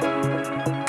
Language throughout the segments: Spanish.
thank you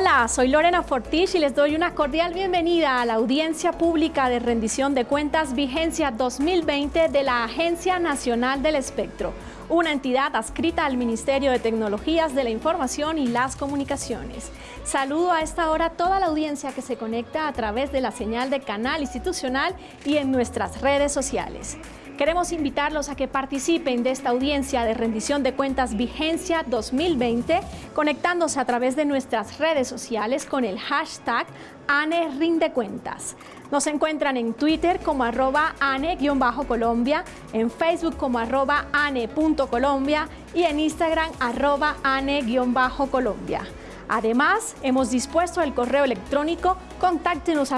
Hola, soy Lorena Fortich y les doy una cordial bienvenida a la audiencia pública de rendición de cuentas vigencia 2020 de la Agencia Nacional del Espectro, una entidad adscrita al Ministerio de Tecnologías de la Información y las Comunicaciones. Saludo a esta hora a toda la audiencia que se conecta a través de la señal de canal institucional y en nuestras redes sociales. Queremos invitarlos a que participen de esta audiencia de rendición de cuentas Vigencia 2020, conectándose a través de nuestras redes sociales con el hashtag ANERindecuentas. Nos encuentran en Twitter como arroba ane-colombia, en Facebook como arroba ane.colombia y en Instagram arroba ane-colombia. Además, hemos dispuesto el correo electrónico contáctenos.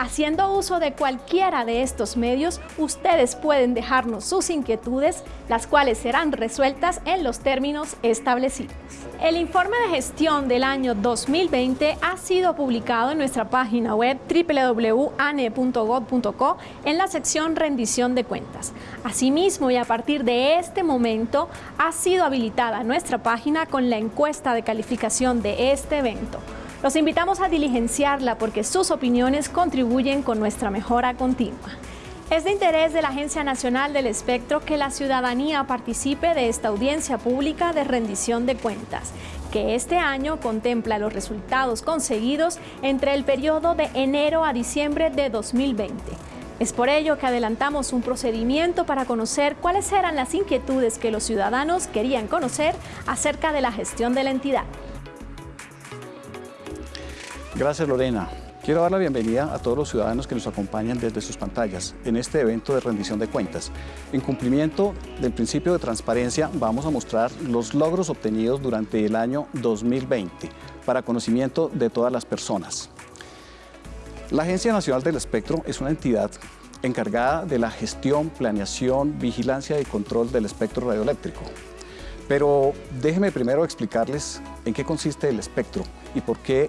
Haciendo uso de cualquiera de estos medios, ustedes pueden dejarnos sus inquietudes, las cuales serán resueltas en los términos establecidos. El informe de gestión del año 2020 ha sido publicado en nuestra página web www.ane.gov.co en la sección rendición de cuentas. Asimismo, y a partir de este momento, ha sido habilitada nuestra página con la encuesta de calificación de este evento. Los invitamos a diligenciarla porque sus opiniones contribuyen con nuestra mejora continua. Es de interés de la Agencia Nacional del Espectro que la ciudadanía participe de esta audiencia pública de rendición de cuentas, que este año contempla los resultados conseguidos entre el periodo de enero a diciembre de 2020. Es por ello que adelantamos un procedimiento para conocer cuáles eran las inquietudes que los ciudadanos querían conocer acerca de la gestión de la entidad. Gracias Lorena. Quiero dar la bienvenida a todos los ciudadanos que nos acompañan desde sus pantallas en este evento de rendición de cuentas. En cumplimiento del principio de transparencia vamos a mostrar los logros obtenidos durante el año 2020 para conocimiento de todas las personas. La Agencia Nacional del Espectro es una entidad encargada de la gestión, planeación, vigilancia y control del espectro radioeléctrico. Pero déjenme primero explicarles en qué consiste el espectro y por qué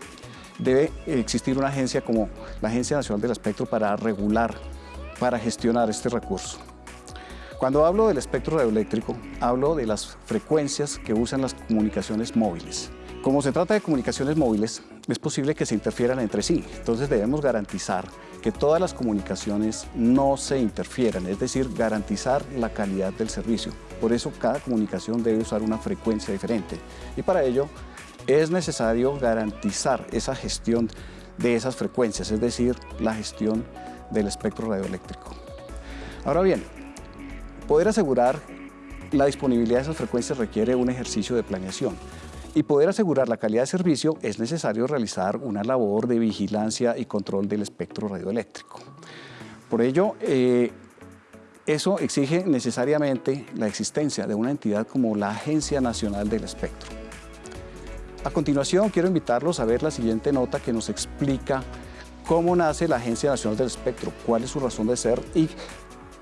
debe existir una agencia como la Agencia Nacional del Espectro para regular, para gestionar este recurso. Cuando hablo del espectro radioeléctrico, hablo de las frecuencias que usan las comunicaciones móviles. Como se trata de comunicaciones móviles, es posible que se interfieran entre sí, entonces debemos garantizar que todas las comunicaciones no se interfieran, es decir, garantizar la calidad del servicio. Por eso cada comunicación debe usar una frecuencia diferente y para ello es necesario garantizar esa gestión de esas frecuencias, es decir, la gestión del espectro radioeléctrico. Ahora bien, poder asegurar la disponibilidad de esas frecuencias requiere un ejercicio de planeación y poder asegurar la calidad de servicio es necesario realizar una labor de vigilancia y control del espectro radioeléctrico. Por ello, eh, eso exige necesariamente la existencia de una entidad como la Agencia Nacional del Espectro. A continuación, quiero invitarlos a ver la siguiente nota que nos explica cómo nace la Agencia Nacional del Espectro, cuál es su razón de ser y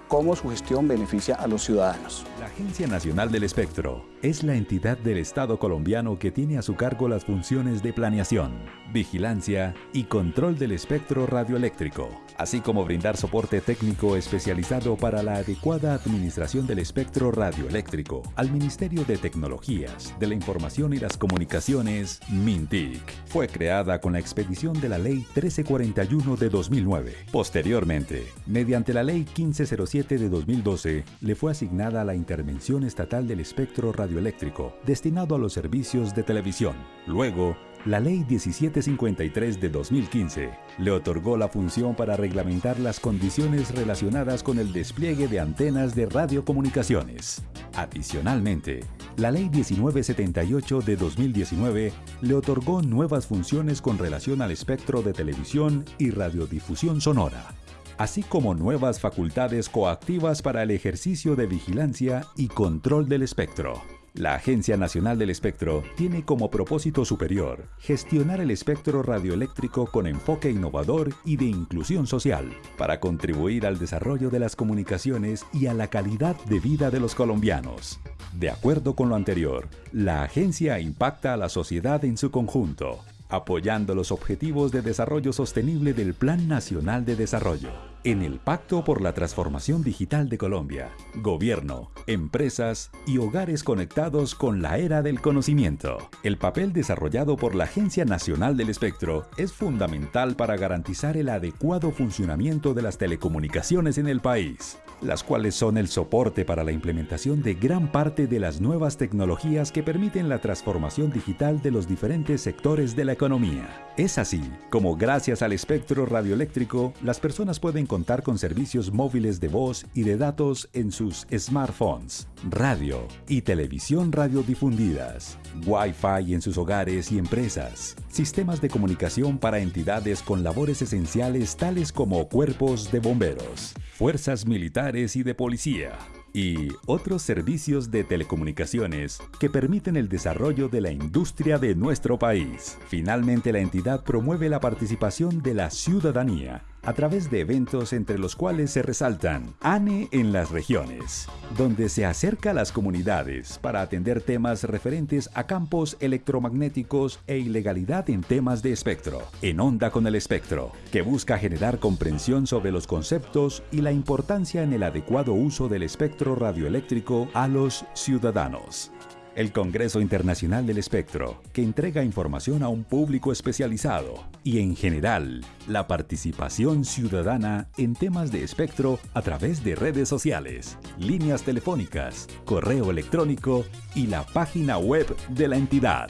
cómo su gestión beneficia a los ciudadanos. La Agencia Nacional del Espectro es la entidad del Estado colombiano que tiene a su cargo las funciones de planeación, vigilancia y control del espectro radioeléctrico, así como brindar soporte técnico especializado para la adecuada administración del espectro radioeléctrico al Ministerio de Tecnologías, de la Información y las Comunicaciones, MINTIC. Fue creada con la expedición de la Ley 1341 de 2009. Posteriormente, mediante la Ley 1507 de 2012, le fue asignada la intervención estatal del espectro radioeléctrico destinado a los servicios de televisión. Luego, la Ley 1753 de 2015 le otorgó la función para reglamentar las condiciones relacionadas con el despliegue de antenas de radiocomunicaciones. Adicionalmente, la Ley 1978 de 2019 le otorgó nuevas funciones con relación al espectro de televisión y radiodifusión sonora, así como nuevas facultades coactivas para el ejercicio de vigilancia y control del espectro. La Agencia Nacional del Espectro tiene como propósito superior gestionar el espectro radioeléctrico con enfoque innovador y de inclusión social, para contribuir al desarrollo de las comunicaciones y a la calidad de vida de los colombianos. De acuerdo con lo anterior, la agencia impacta a la sociedad en su conjunto, apoyando los objetivos de desarrollo sostenible del Plan Nacional de Desarrollo. En el Pacto por la Transformación Digital de Colombia, gobierno, empresas y hogares conectados con la era del conocimiento. El papel desarrollado por la Agencia Nacional del Espectro es fundamental para garantizar el adecuado funcionamiento de las telecomunicaciones en el país las cuales son el soporte para la implementación de gran parte de las nuevas tecnologías que permiten la transformación digital de los diferentes sectores de la economía. Es así como gracias al espectro radioeléctrico, las personas pueden contar con servicios móviles de voz y de datos en sus smartphones, radio y televisión radiodifundidas, Wi-Fi en sus hogares y empresas, sistemas de comunicación para entidades con labores esenciales tales como cuerpos de bomberos, fuerzas militares y de policía, y otros servicios de telecomunicaciones que permiten el desarrollo de la industria de nuestro país. Finalmente, la entidad promueve la participación de la ciudadanía a través de eventos entre los cuales se resaltan ANE en las regiones, donde se acerca a las comunidades para atender temas referentes a campos electromagnéticos e ilegalidad en temas de espectro, en Onda con el Espectro, que busca generar comprensión sobre los conceptos y la importancia en el adecuado uso del espectro radioeléctrico a los ciudadanos el Congreso Internacional del Espectro, que entrega información a un público especializado y en general la participación ciudadana en temas de espectro a través de redes sociales, líneas telefónicas, correo electrónico y la página web de la entidad.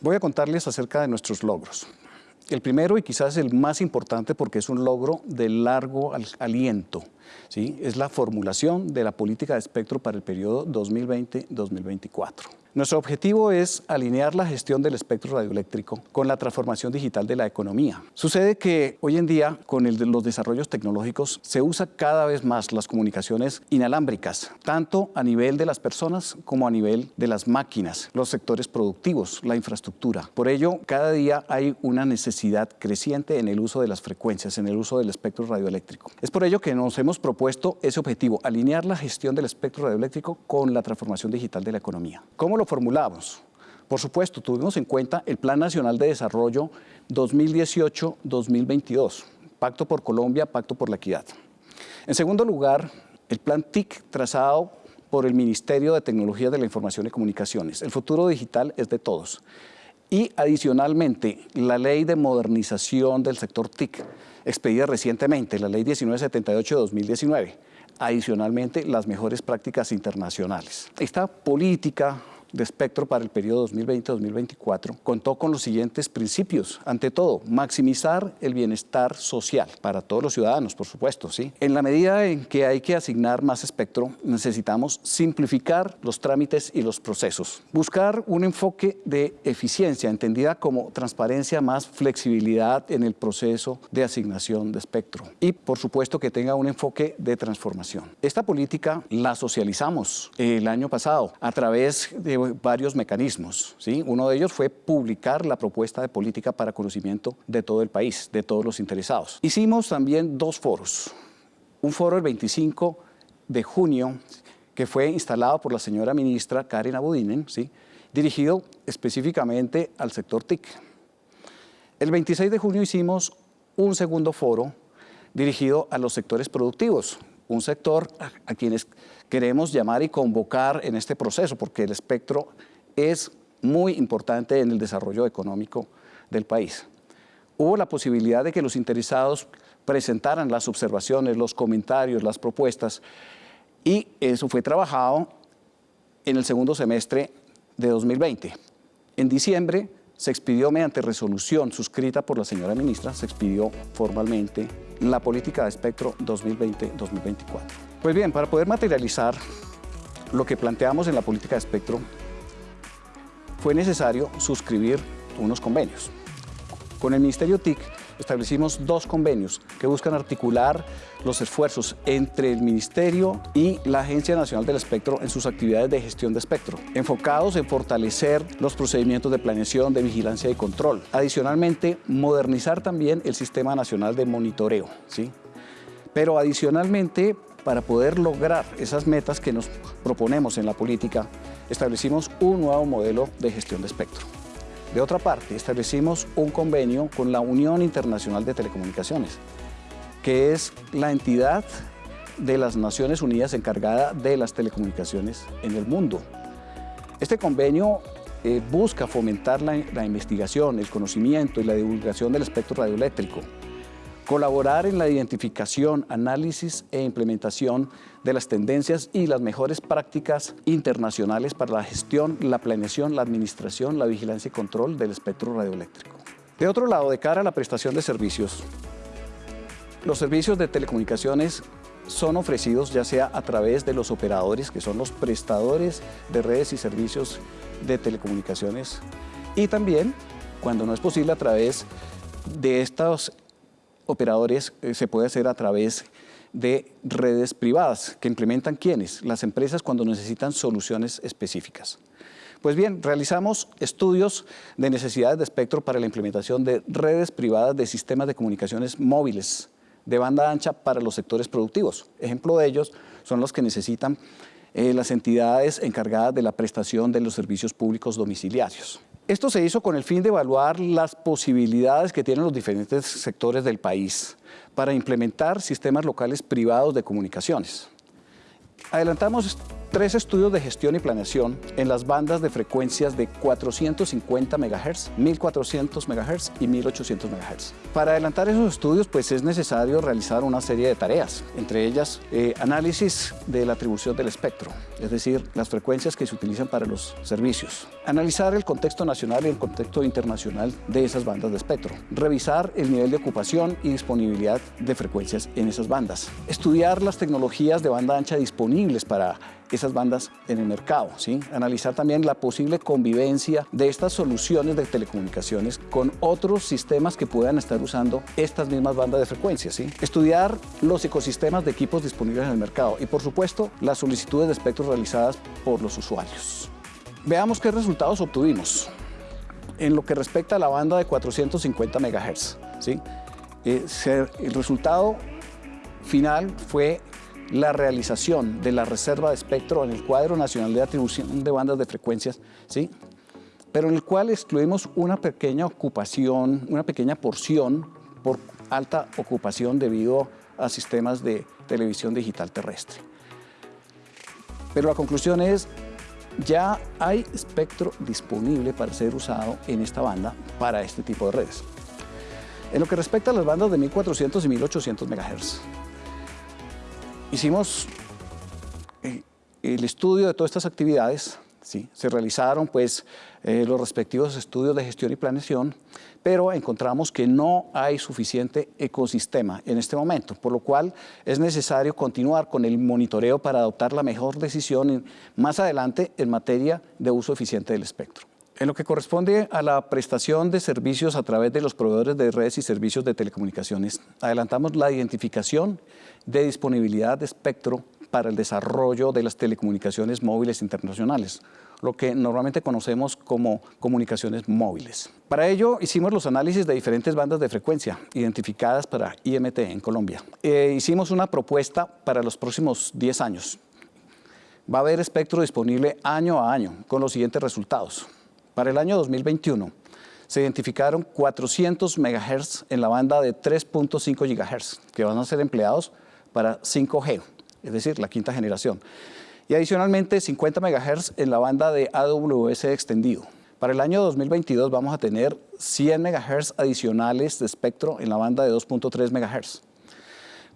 Voy a contarles acerca de nuestros logros. El primero y quizás el más importante porque es un logro de largo aliento ¿sí? es la formulación de la política de espectro para el periodo 2020-2024. Nuestro objetivo es alinear la gestión del espectro radioeléctrico con la transformación digital de la economía. Sucede que hoy en día, con los desarrollos tecnológicos, se usa cada vez más las comunicaciones inalámbricas, tanto a nivel de las personas como a nivel de las máquinas, los sectores productivos, la infraestructura. Por ello, cada día hay una necesidad creciente en el uso de las frecuencias, en el uso del espectro radioeléctrico. Es por ello que nos hemos propuesto ese objetivo, alinear la gestión del espectro radioeléctrico con la transformación digital de la economía. ¿Cómo lo formulamos? Por supuesto, tuvimos en cuenta el Plan Nacional de Desarrollo 2018-2022, Pacto por Colombia, Pacto por la Equidad. En segundo lugar, el Plan TIC trazado por el Ministerio de Tecnología de la Información y Comunicaciones. El futuro digital es de todos. Y adicionalmente, la Ley de Modernización del Sector TIC, expedida recientemente, la Ley 1978-2019. Adicionalmente, las mejores prácticas internacionales. Esta política de espectro para el periodo 2020-2024 contó con los siguientes principios. Ante todo, maximizar el bienestar social para todos los ciudadanos, por supuesto. ¿sí? En la medida en que hay que asignar más espectro, necesitamos simplificar los trámites y los procesos. Buscar un enfoque de eficiencia, entendida como transparencia más flexibilidad en el proceso de asignación de espectro. Y, por supuesto, que tenga un enfoque de transformación. Esta política la socializamos el año pasado a través de varios mecanismos. ¿sí? Uno de ellos fue publicar la propuesta de política para conocimiento de todo el país, de todos los interesados. Hicimos también dos foros. Un foro el 25 de junio, que fue instalado por la señora ministra Karen Abudinen, ¿sí? dirigido específicamente al sector TIC. El 26 de junio hicimos un segundo foro dirigido a los sectores productivos, un sector a, quienes queremos llamar y convocar en este proceso, porque el espectro es muy importante en el desarrollo económico del país. Hubo la posibilidad de que los interesados presentaran las observaciones, los comentarios, las propuestas, y eso fue trabajado en el segundo semestre de 2020. En diciembre se expidió mediante resolución suscrita por la señora ministra, se expidió formalmente la política de espectro 2020-2024. Pues bien, para poder materializar lo que planteamos en la política de espectro, fue necesario suscribir unos convenios. Con el Ministerio TIC establecimos dos convenios que buscan articular los esfuerzos entre el Ministerio y la Agencia Nacional del Espectro en sus actividades de gestión de espectro, enfocados en fortalecer los procedimientos de planeación, de vigilancia y control. Adicionalmente, modernizar también el Sistema Nacional de Monitoreo. ¿sí? Pero adicionalmente, para poder lograr esas metas que nos proponemos en la política, establecimos un nuevo modelo de gestión de espectro. De otra parte, establecimos un convenio con la Unión Internacional de Telecomunicaciones, que es la entidad de las Naciones Unidas encargada de las telecomunicaciones en el mundo. Este convenio eh, busca fomentar la, la investigación, el conocimiento y la divulgación del espectro radioeléctrico, colaborar en la identificación, análisis e implementación de las tendencias y las mejores prácticas internacionales para la gestión, la planeación, la administración, la vigilancia y control del espectro radioeléctrico. De otro lado, de cara a la prestación de servicios, los servicios de telecomunicaciones son ofrecidos ya sea a través de los operadores, que son los prestadores de redes y servicios de telecomunicaciones, y también, cuando no es posible, a través de estos operadores eh, se puede hacer a través de redes privadas que implementan quiénes? Las empresas cuando necesitan soluciones específicas. Pues bien, realizamos estudios de necesidades de espectro para la implementación de redes privadas de sistemas de comunicaciones móviles de banda ancha para los sectores productivos. Ejemplo de ellos son los que necesitan eh, las entidades encargadas de la prestación de los servicios públicos domiciliarios. Esto se hizo con el fin de evaluar las posibilidades que tienen los diferentes sectores del país para implementar sistemas locales privados de comunicaciones. Adelantamos tres estudios de gestión y planeación en las bandas de frecuencias de 450 MHz, 1400 MHz y 1800 MHz. Para adelantar esos estudios pues es necesario realizar una serie de tareas, entre ellas eh, análisis de la atribución del espectro, es decir, las frecuencias que se utilizan para los servicios, analizar el contexto nacional y el contexto internacional de esas bandas de espectro, revisar el nivel de ocupación y disponibilidad de frecuencias en esas bandas, estudiar las tecnologías de banda ancha disponibles para esas bandas en el mercado. ¿sí? Analizar también la posible convivencia de estas soluciones de telecomunicaciones con otros sistemas que puedan estar usando estas mismas bandas de frecuencia. ¿sí? Estudiar los ecosistemas de equipos disponibles en el mercado y, por supuesto, las solicitudes de espectro realizadas por los usuarios. Veamos qué resultados obtuvimos. En lo que respecta a la banda de 450 MHz, ¿sí? Eh, el resultado final fue la realización de la reserva de espectro en el cuadro nacional de atribución de bandas de frecuencias, ¿sí? pero en el cual excluimos una pequeña ocupación, una pequeña porción por alta ocupación debido a sistemas de televisión digital terrestre. Pero la conclusión es, ya hay espectro disponible para ser usado en esta banda para este tipo de redes. En lo que respecta a las bandas de 1400 y 1800 MHz, Hicimos eh, el estudio de todas estas actividades, ¿sí? se realizaron pues eh, los respectivos estudios de gestión y planeación, pero encontramos que no hay suficiente ecosistema en este momento, por lo cual es necesario continuar con el monitoreo para adoptar la mejor decisión más adelante en materia de uso eficiente del espectro. En lo que corresponde a la prestación de servicios a través de los proveedores de redes y servicios de telecomunicaciones, adelantamos la identificación de disponibilidad de espectro para el desarrollo de las telecomunicaciones móviles internacionales, lo que normalmente conocemos como comunicaciones móviles. Para ello hicimos los análisis de diferentes bandas de frecuencia identificadas para IMT en Colombia. Eh, hicimos una propuesta para los próximos 10 años. Va a haber espectro disponible año a año con los siguientes resultados. Para el año 2021 se identificaron 400 MHz en la banda de 3.5 GHz que van a ser empleados para 5G, es decir, la quinta generación. Y adicionalmente 50 MHz en la banda de AWS extendido. Para el año 2022 vamos a tener 100 MHz adicionales de espectro en la banda de 2.3 MHz.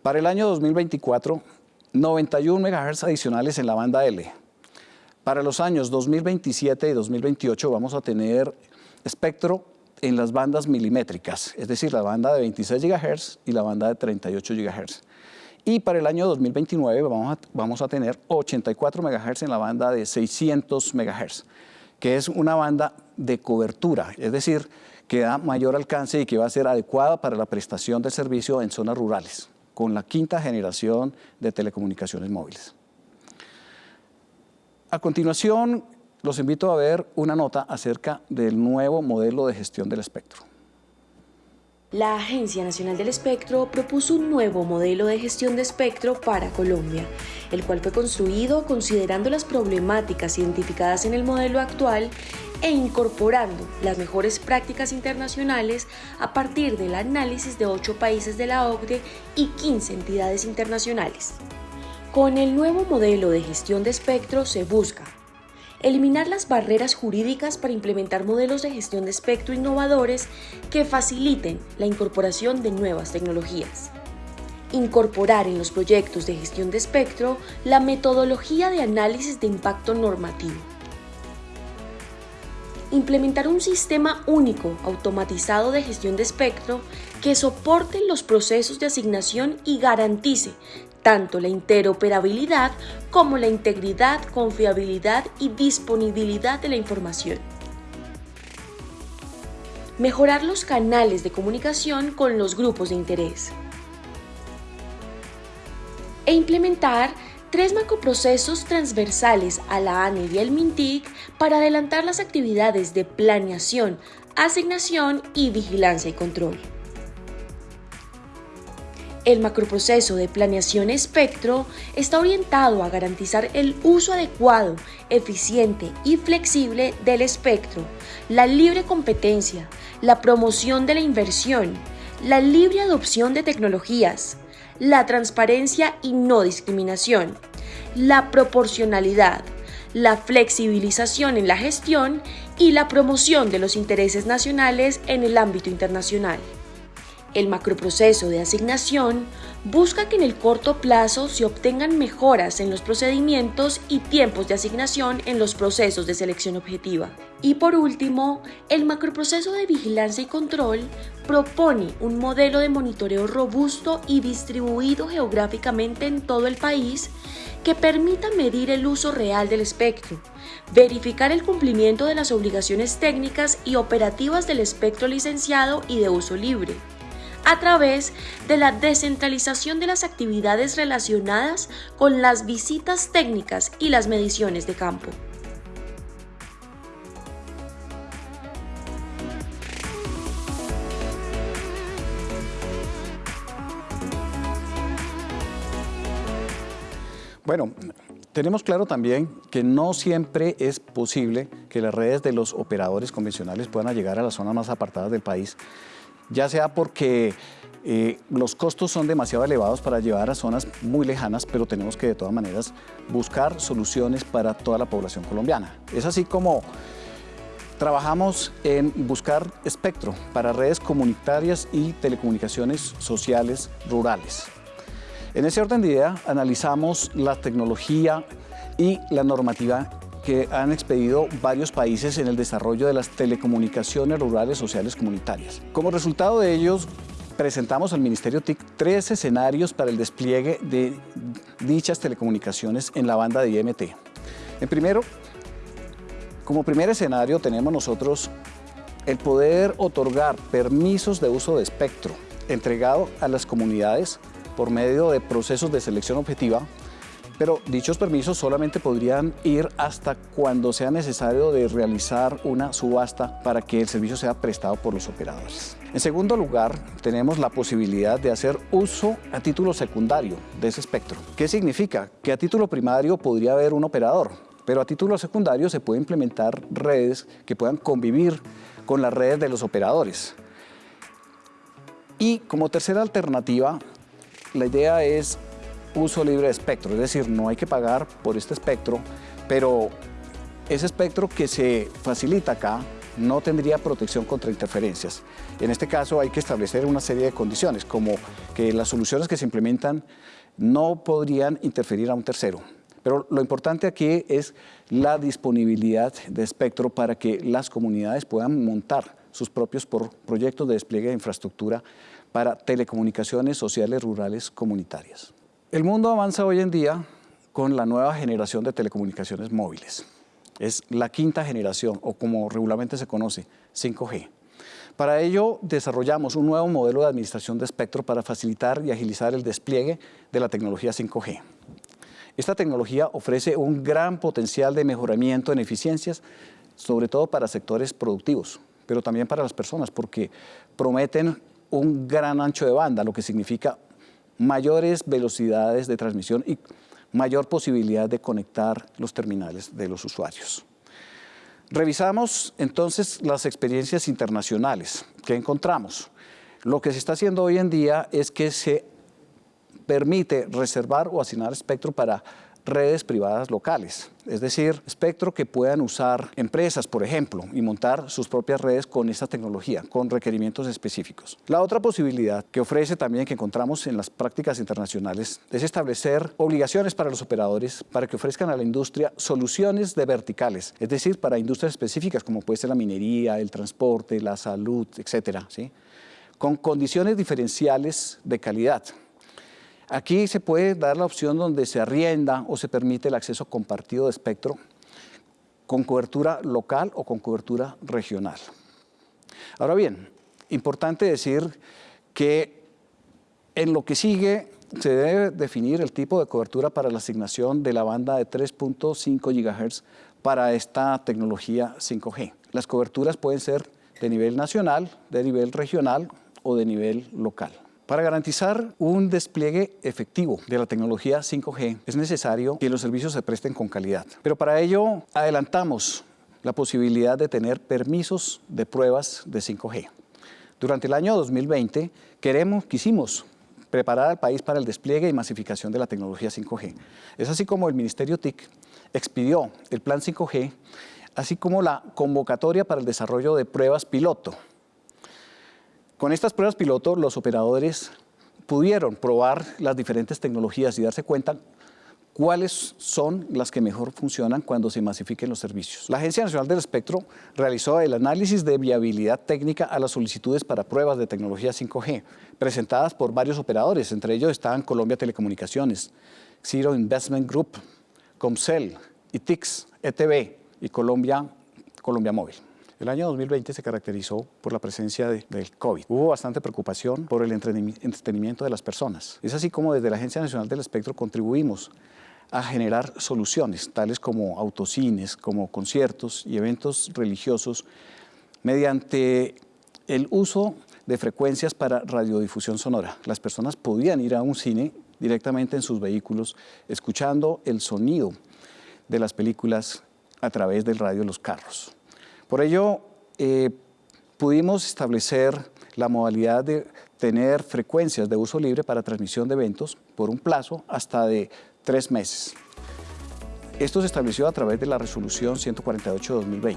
Para el año 2024, 91 MHz adicionales en la banda L, para los años 2027 y 2028 vamos a tener espectro en las bandas milimétricas, es decir, la banda de 26 GHz y la banda de 38 GHz. Y para el año 2029 vamos a, vamos a tener 84 MHz en la banda de 600 MHz, que es una banda de cobertura, es decir, que da mayor alcance y que va a ser adecuada para la prestación de servicio en zonas rurales, con la quinta generación de telecomunicaciones móviles. A continuación, los invito a ver una nota acerca del nuevo modelo de gestión del espectro. La Agencia Nacional del Espectro propuso un nuevo modelo de gestión de espectro para Colombia, el cual fue construido considerando las problemáticas identificadas en el modelo actual e incorporando las mejores prácticas internacionales a partir del análisis de ocho países de la OCDE y 15 entidades internacionales. Con el nuevo modelo de gestión de espectro se busca eliminar las barreras jurídicas para implementar modelos de gestión de espectro innovadores que faciliten la incorporación de nuevas tecnologías. Incorporar en los proyectos de gestión de espectro la metodología de análisis de impacto normativo. Implementar un sistema único automatizado de gestión de espectro que soporte los procesos de asignación y garantice tanto la interoperabilidad como la integridad, confiabilidad y disponibilidad de la información. Mejorar los canales de comunicación con los grupos de interés. E implementar tres macroprocesos transversales a la ANE y el MINTIC para adelantar las actividades de planeación, asignación y vigilancia y control. El macroproceso de planeación espectro está orientado a garantizar el uso adecuado, eficiente y flexible del espectro, la libre competencia, la promoción de la inversión, la libre adopción de tecnologías, la transparencia y no discriminación, la proporcionalidad, la flexibilización en la gestión y la promoción de los intereses nacionales en el ámbito internacional. El macroproceso de asignación busca que en el corto plazo se obtengan mejoras en los procedimientos y tiempos de asignación en los procesos de selección objetiva. Y por último, el macroproceso de vigilancia y control propone un modelo de monitoreo robusto y distribuido geográficamente en todo el país que permita medir el uso real del espectro, verificar el cumplimiento de las obligaciones técnicas y operativas del espectro licenciado y de uso libre, a través de la descentralización de las actividades relacionadas con las visitas técnicas y las mediciones de campo. Bueno, tenemos claro también que no siempre es posible que las redes de los operadores convencionales puedan llegar a las zonas más apartadas del país ya sea porque eh, los costos son demasiado elevados para llevar a zonas muy lejanas, pero tenemos que de todas maneras buscar soluciones para toda la población colombiana. Es así como trabajamos en buscar espectro para redes comunitarias y telecomunicaciones sociales rurales. En ese orden de idea analizamos la tecnología y la normativa que han expedido varios países en el desarrollo de las telecomunicaciones rurales sociales comunitarias. Como resultado de ellos, presentamos al Ministerio TIC tres escenarios para el despliegue de dichas telecomunicaciones en la banda de IMT. En primero, como primer escenario tenemos nosotros el poder otorgar permisos de uso de espectro entregado a las comunidades por medio de procesos de selección objetiva pero dichos permisos solamente podrían ir hasta cuando sea necesario de realizar una subasta para que el servicio sea prestado por los operadores. En segundo lugar, tenemos la posibilidad de hacer uso a título secundario de ese espectro. ¿Qué significa? Que a título primario podría haber un operador, pero a título secundario se puede implementar redes que puedan convivir con las redes de los operadores. Y como tercera alternativa, la idea es uso libre de espectro, es decir, no hay que pagar por este espectro, pero ese espectro que se facilita acá no tendría protección contra interferencias. En este caso hay que establecer una serie de condiciones, como que las soluciones que se implementan no podrían interferir a un tercero. Pero lo importante aquí es la disponibilidad de espectro para que las comunidades puedan montar sus propios proyectos de despliegue de infraestructura para telecomunicaciones sociales rurales comunitarias. El mundo avanza hoy en día con la nueva generación de telecomunicaciones móviles. Es la quinta generación, o como regularmente se conoce, 5G. Para ello, desarrollamos un nuevo modelo de administración de espectro para facilitar y agilizar el despliegue de la tecnología 5G. Esta tecnología ofrece un gran potencial de mejoramiento en eficiencias, sobre todo para sectores productivos, pero también para las personas, porque prometen un gran ancho de banda, lo que significa mayores velocidades de transmisión y mayor posibilidad de conectar los terminales de los usuarios. Revisamos entonces las experiencias internacionales que encontramos. Lo que se está haciendo hoy en día es que se permite reservar o asignar espectro para redes privadas locales, es decir, espectro que puedan usar empresas, por ejemplo, y montar sus propias redes con esta tecnología, con requerimientos específicos. La otra posibilidad que ofrece también, que encontramos en las prácticas internacionales, es establecer obligaciones para los operadores para que ofrezcan a la industria soluciones de verticales, es decir, para industrias específicas como puede ser la minería, el transporte, la salud, etcétera, ¿sí? con condiciones diferenciales de calidad. Aquí se puede dar la opción donde se arrienda o se permite el acceso compartido de espectro con cobertura local o con cobertura regional. Ahora bien, importante decir que en lo que sigue se debe definir el tipo de cobertura para la asignación de la banda de 3.5 GHz para esta tecnología 5G. Las coberturas pueden ser de nivel nacional, de nivel regional o de nivel local. Para garantizar un despliegue efectivo de la tecnología 5G es necesario que los servicios se presten con calidad. Pero para ello adelantamos la posibilidad de tener permisos de pruebas de 5G. Durante el año 2020 queremos, quisimos preparar al país para el despliegue y masificación de la tecnología 5G. Es así como el Ministerio TIC expidió el Plan 5G, así como la convocatoria para el desarrollo de pruebas piloto con estas pruebas piloto, los operadores pudieron probar las diferentes tecnologías y darse cuenta cuáles son las que mejor funcionan cuando se masifiquen los servicios. La Agencia Nacional del Espectro realizó el análisis de viabilidad técnica a las solicitudes para pruebas de tecnología 5G, presentadas por varios operadores, entre ellos estaban Colombia Telecomunicaciones, Zero Investment Group, Comcel, ITIX, ETV y Colombia, Colombia Móvil. El año 2020 se caracterizó por la presencia del COVID. Hubo bastante preocupación por el entretenimiento de las personas. Es así como desde la Agencia Nacional del Espectro contribuimos a generar soluciones, tales como autocines, como conciertos y eventos religiosos, mediante el uso de frecuencias para radiodifusión sonora. Las personas podían ir a un cine directamente en sus vehículos, escuchando el sonido de las películas a través del radio de los carros. Por ello, eh, pudimos establecer la modalidad de tener frecuencias de uso libre para transmisión de eventos por un plazo hasta de tres meses. Esto se estableció a través de la resolución 148-2020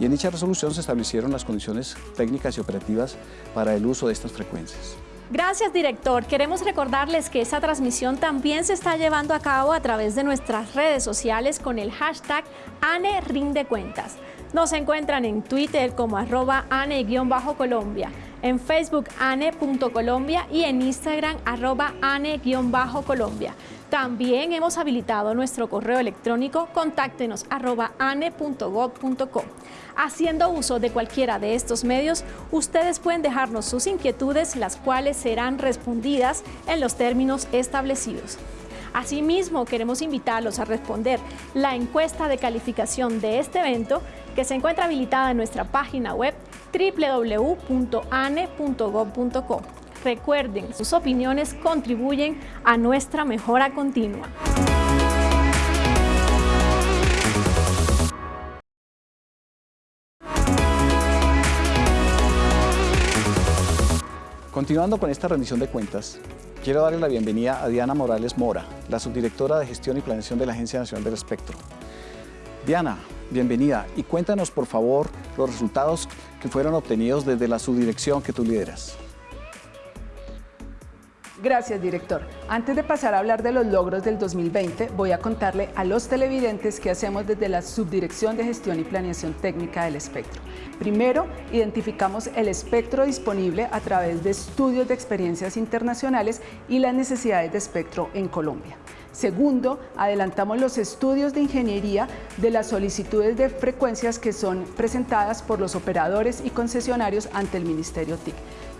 y en dicha resolución se establecieron las condiciones técnicas y operativas para el uso de estas frecuencias. Gracias, director. Queremos recordarles que esta transmisión también se está llevando a cabo a través de nuestras redes sociales con el hashtag ANE Cuentas. Nos encuentran en Twitter como arroba ane-colombia, en Facebook ane.colombia y en Instagram arroba ane-colombia. También hemos habilitado nuestro correo electrónico contáctenos arroba ane.gov.co. Haciendo uso de cualquiera de estos medios, ustedes pueden dejarnos sus inquietudes, las cuales serán respondidas en los términos establecidos. Asimismo, queremos invitarlos a responder la encuesta de calificación de este evento que se encuentra habilitada en nuestra página web www.ane.gov.co. Recuerden, sus opiniones contribuyen a nuestra mejora continua. Continuando con esta rendición de cuentas, Quiero darle la bienvenida a Diana Morales Mora, la subdirectora de Gestión y Planeación de la Agencia Nacional del Espectro. Diana, bienvenida y cuéntanos por favor los resultados que fueron obtenidos desde la subdirección que tú lideras. Gracias, director. Antes de pasar a hablar de los logros del 2020, voy a contarle a los televidentes qué hacemos desde la Subdirección de Gestión y Planeación Técnica del Espectro. Primero, identificamos el espectro disponible a través de estudios de experiencias internacionales y las necesidades de espectro en Colombia. Segundo, adelantamos los estudios de ingeniería de las solicitudes de frecuencias que son presentadas por los operadores y concesionarios ante el Ministerio TIC.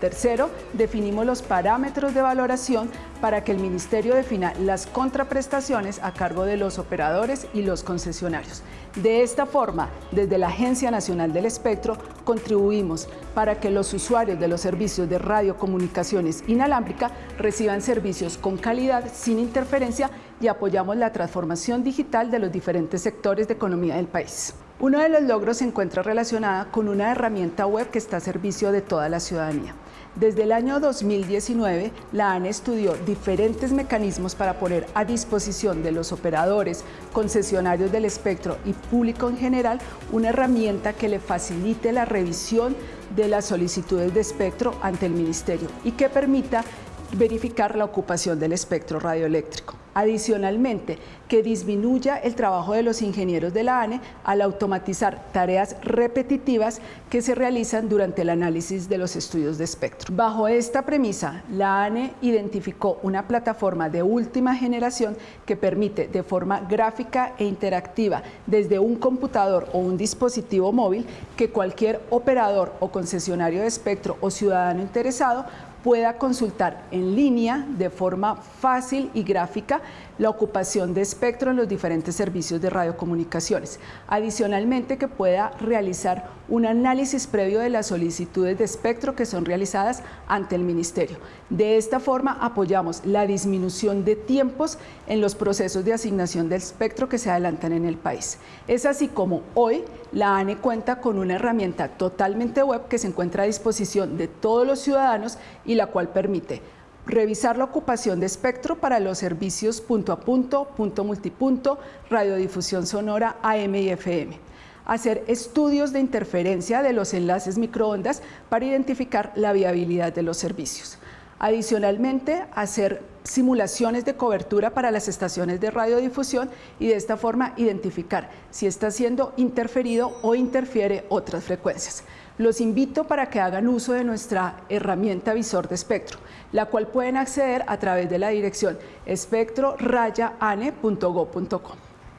Tercero, definimos los parámetros de valoración para que el Ministerio defina las contraprestaciones a cargo de los operadores y los concesionarios. De esta forma, desde la Agencia Nacional del Espectro, contribuimos para que los usuarios de los servicios de radiocomunicaciones inalámbrica reciban servicios con calidad, sin interferencia y apoyamos la transformación digital de los diferentes sectores de economía del país. Uno de los logros se encuentra relacionada con una herramienta web que está a servicio de toda la ciudadanía. Desde el año 2019, la ANE estudió diferentes mecanismos para poner a disposición de los operadores, concesionarios del espectro y público en general una herramienta que le facilite la revisión de las solicitudes de espectro ante el Ministerio y que permita verificar la ocupación del espectro radioeléctrico. Adicionalmente, que disminuya el trabajo de los ingenieros de la ANE al automatizar tareas repetitivas que se realizan durante el análisis de los estudios de espectro. Bajo esta premisa, la ANE identificó una plataforma de última generación que permite de forma gráfica e interactiva desde un computador o un dispositivo móvil que cualquier operador o concesionario de espectro o ciudadano interesado pueda consultar en línea de forma fácil y gráfica la ocupación de espectro en los diferentes servicios de radiocomunicaciones. Adicionalmente, que pueda realizar un análisis previo de las solicitudes de espectro que son realizadas ante el Ministerio. De esta forma, apoyamos la disminución de tiempos en los procesos de asignación del espectro que se adelantan en el país. Es así como hoy la ANE cuenta con una herramienta totalmente web que se encuentra a disposición de todos los ciudadanos y la cual permite revisar la ocupación de espectro para los servicios punto a punto, punto multipunto, radiodifusión sonora, AM y FM. Hacer estudios de interferencia de los enlaces microondas para identificar la viabilidad de los servicios. Adicionalmente, hacer simulaciones de cobertura para las estaciones de radiodifusión y de esta forma identificar si está siendo interferido o interfiere otras frecuencias. Los invito para que hagan uso de nuestra herramienta visor de espectro, la cual pueden acceder a través de la dirección espectrorayaane.go.com.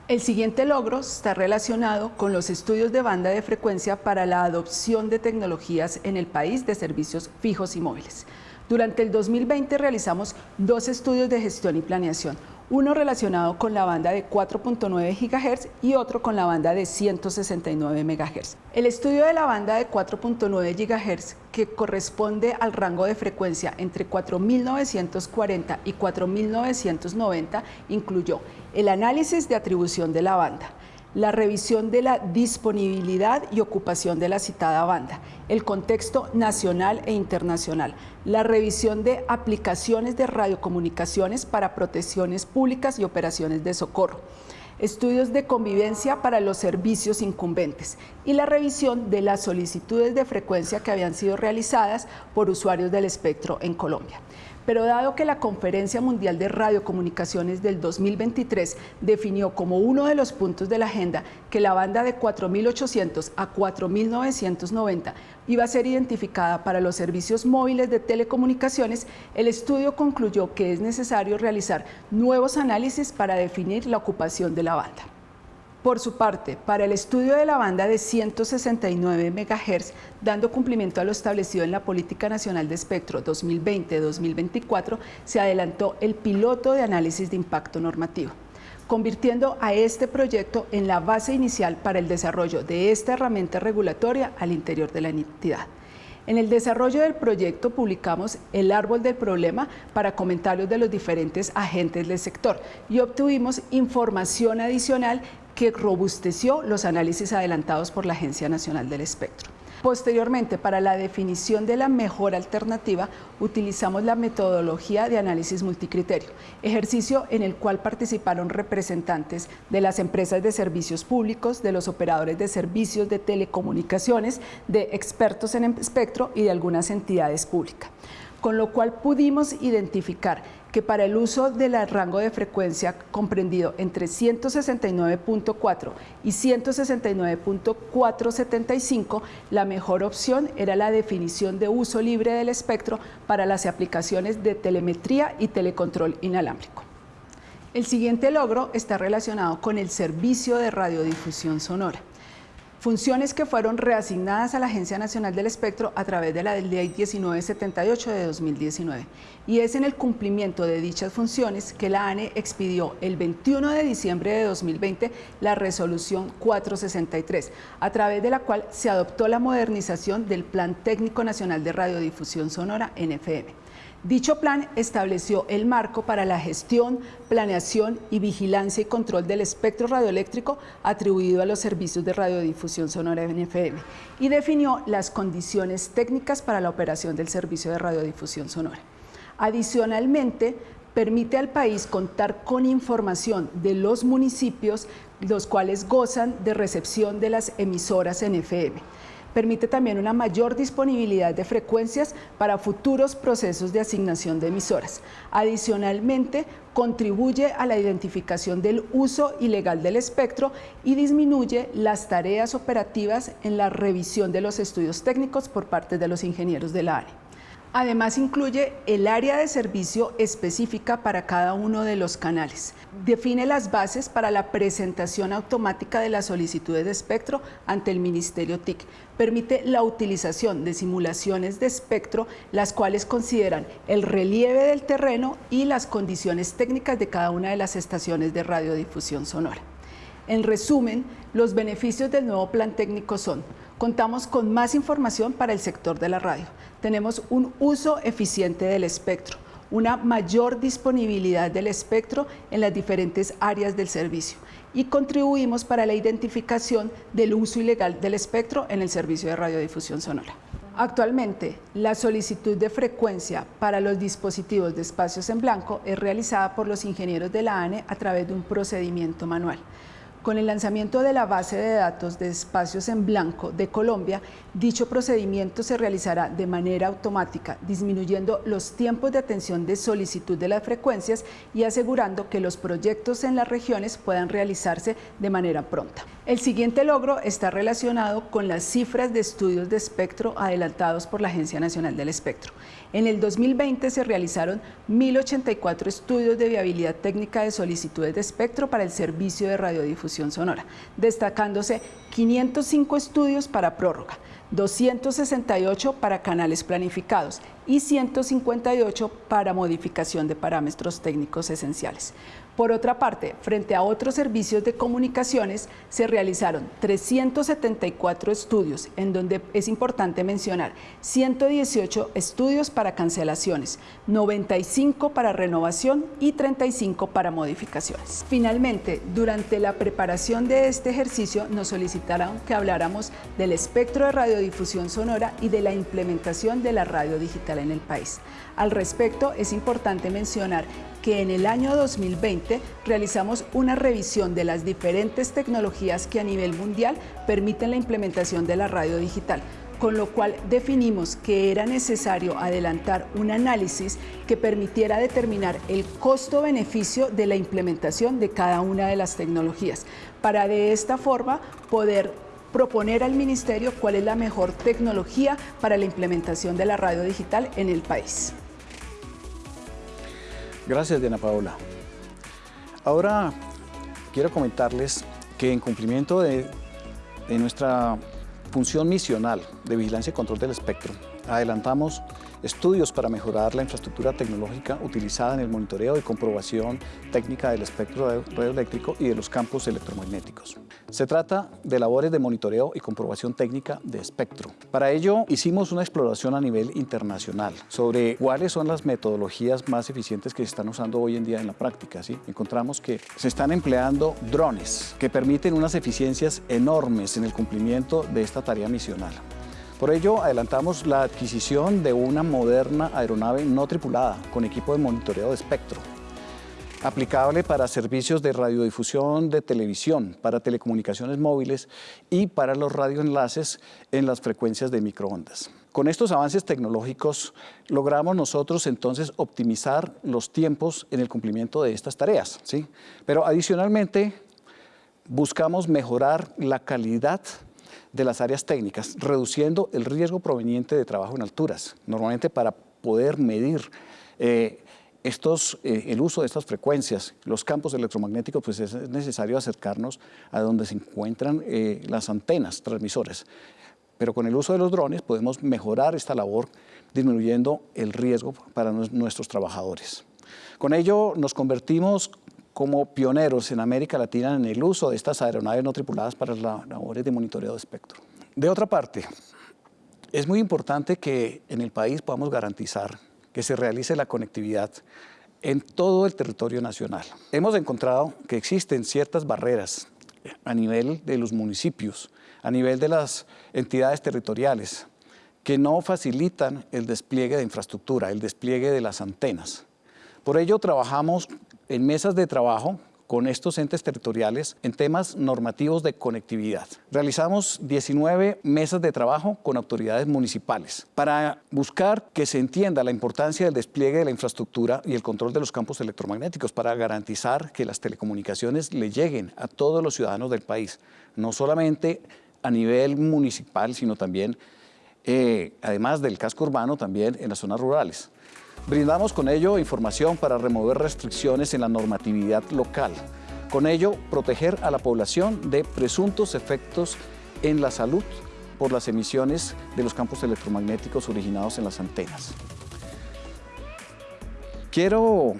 El siguiente logro está relacionado con los estudios de banda de frecuencia para la adopción de tecnologías en el país de servicios fijos y móviles. Durante el 2020 realizamos dos estudios de gestión y planeación, uno relacionado con la banda de 4.9 GHz y otro con la banda de 169 MHz. El estudio de la banda de 4.9 GHz, que corresponde al rango de frecuencia entre 4.940 y 4.990, incluyó el análisis de atribución de la banda, la revisión de la disponibilidad y ocupación de la citada banda, el contexto nacional e internacional, la revisión de aplicaciones de radiocomunicaciones para protecciones públicas y operaciones de socorro, estudios de convivencia para los servicios incumbentes y la revisión de las solicitudes de frecuencia que habían sido realizadas por usuarios del espectro en Colombia. Pero dado que la Conferencia Mundial de Radiocomunicaciones del 2023 definió como uno de los puntos de la agenda que la banda de 4.800 a 4.990 iba a ser identificada para los servicios móviles de telecomunicaciones, el estudio concluyó que es necesario realizar nuevos análisis para definir la ocupación de la banda. Por su parte, para el estudio de la banda de 169 MHz, dando cumplimiento a lo establecido en la Política Nacional de Espectro 2020-2024, se adelantó el piloto de análisis de impacto normativo convirtiendo a este proyecto en la base inicial para el desarrollo de esta herramienta regulatoria al interior de la entidad. En el desarrollo del proyecto publicamos el árbol del problema para comentarios de los diferentes agentes del sector y obtuvimos información adicional que robusteció los análisis adelantados por la Agencia Nacional del Espectro. Posteriormente, para la definición de la mejor alternativa, utilizamos la metodología de análisis multicriterio, ejercicio en el cual participaron representantes de las empresas de servicios públicos, de los operadores de servicios de telecomunicaciones, de expertos en espectro y de algunas entidades públicas con lo cual pudimos identificar que para el uso del rango de frecuencia comprendido entre 169.4 y 169.475, la mejor opción era la definición de uso libre del espectro para las aplicaciones de telemetría y telecontrol inalámbrico. El siguiente logro está relacionado con el servicio de radiodifusión sonora funciones que fueron reasignadas a la Agencia Nacional del Espectro a través de la Ley 1978 de 2019. Y es en el cumplimiento de dichas funciones que la ANE expidió el 21 de diciembre de 2020 la resolución 463, a través de la cual se adoptó la modernización del Plan Técnico Nacional de Radiodifusión Sonora, NFM. Dicho plan estableció el marco para la gestión, planeación y vigilancia y control del espectro radioeléctrico atribuido a los servicios de radiodifusión sonora NFM y definió las condiciones técnicas para la operación del servicio de radiodifusión sonora. Adicionalmente, permite al país contar con información de los municipios los cuales gozan de recepción de las emisoras NFM permite también una mayor disponibilidad de frecuencias para futuros procesos de asignación de emisoras. Adicionalmente, contribuye a la identificación del uso ilegal del espectro y disminuye las tareas operativas en la revisión de los estudios técnicos por parte de los ingenieros de la área. Además incluye el área de servicio específica para cada uno de los canales. Define las bases para la presentación automática de las solicitudes de espectro ante el Ministerio TIC. Permite la utilización de simulaciones de espectro, las cuales consideran el relieve del terreno y las condiciones técnicas de cada una de las estaciones de radiodifusión sonora. En resumen, los beneficios del nuevo plan técnico son contamos con más información para el sector de la radio. Tenemos un uso eficiente del espectro, una mayor disponibilidad del espectro en las diferentes áreas del servicio y contribuimos para la identificación del uso ilegal del espectro en el servicio de radiodifusión sonora. Actualmente, la solicitud de frecuencia para los dispositivos de espacios en blanco es realizada por los ingenieros de la ANE a través de un procedimiento manual. Con el lanzamiento de la base de datos de espacios en blanco de Colombia, dicho procedimiento se realizará de manera automática, disminuyendo los tiempos de atención de solicitud de las frecuencias y asegurando que los proyectos en las regiones puedan realizarse de manera pronta. El siguiente logro está relacionado con las cifras de estudios de espectro adelantados por la Agencia Nacional del Espectro. En el 2020 se realizaron 1.084 estudios de viabilidad técnica de solicitudes de espectro para el servicio de radiodifusión sonora, destacándose 505 estudios para prórroga, 268 para canales planificados y 158 para modificación de parámetros técnicos esenciales. Por otra parte, frente a otros servicios de comunicaciones, se realizaron 374 estudios, en donde es importante mencionar 118 estudios para cancelaciones, 95 para renovación y 35 para modificaciones. Finalmente, durante la preparación de este ejercicio nos solicitaron que habláramos del espectro de radiodifusión sonora y de la implementación de la radio digital en el país. Al respecto, es importante mencionar que en el año 2020 realizamos una revisión de las diferentes tecnologías que a nivel mundial permiten la implementación de la radio digital, con lo cual definimos que era necesario adelantar un análisis que permitiera determinar el costo-beneficio de la implementación de cada una de las tecnologías, para de esta forma poder proponer al Ministerio cuál es la mejor tecnología para la implementación de la radio digital en el país. Gracias, Diana Paola. Ahora quiero comentarles que en cumplimiento de, nuestra función misional de vigilancia y control del espectro, adelantamos estudios para mejorar la infraestructura tecnológica utilizada en el monitoreo y comprobación técnica del espectro radioeléctrico y de los campos electromagnéticos. Se trata de labores de monitoreo y comprobación técnica de espectro. Para ello hicimos una exploración a nivel internacional sobre cuáles son las metodologías más eficientes que se están usando hoy en día en la práctica. ¿sí? Encontramos que se están empleando drones que permiten unas eficiencias enormes en el cumplimiento de esta tarea misional. Por ello, adelantamos la adquisición de una moderna aeronave no tripulada con equipo de monitoreo de espectro, aplicable para servicios de radiodifusión de televisión, para telecomunicaciones móviles y para los radioenlaces en las frecuencias de microondas. Con estos avances tecnológicos logramos nosotros entonces optimizar los tiempos en el cumplimiento de estas tareas. ¿sí? Pero adicionalmente buscamos mejorar la calidad de las áreas técnicas, reduciendo el riesgo proveniente de trabajo en alturas, normalmente para poder medir eh, estos, eh, el uso de estas frecuencias, los campos electromagnéticos, pues es necesario acercarnos a donde se encuentran eh, las antenas transmisoras. Pero con el uso de los drones podemos mejorar esta labor disminuyendo el riesgo para nuestros trabajadores. Con ello nos convertimos como pioneros en América Latina en el uso de estas aeronaves no tripuladas para las labores de monitoreo de espectro. De otra parte, es muy importante que en el país podamos garantizar que se realice la conectividad en todo el territorio nacional. Hemos encontrado que existen ciertas barreras a nivel de los municipios, a nivel de las entidades territoriales, que no facilitan el despliegue de infraestructura, el despliegue de las antenas. Por ello trabajamos en mesas de trabajo con estos entes territoriales en temas normativos de conectividad. Realizamos 19 mesas de trabajo con autoridades municipales para buscar que se entienda la importancia del despliegue de la infraestructura y el control de los campos electromagnéticos para garantizar que las telecomunicaciones le lleguen a todos los ciudadanos del país, no solamente a nivel municipal, sino también, eh, además del casco urbano, también en las zonas rurales. Brindamos con ello información para remover restricciones en la normatividad local. Con ello, proteger a la población de presuntos efectos en la salud por las emisiones de los campos electromagnéticos originados en las antenas. Quiero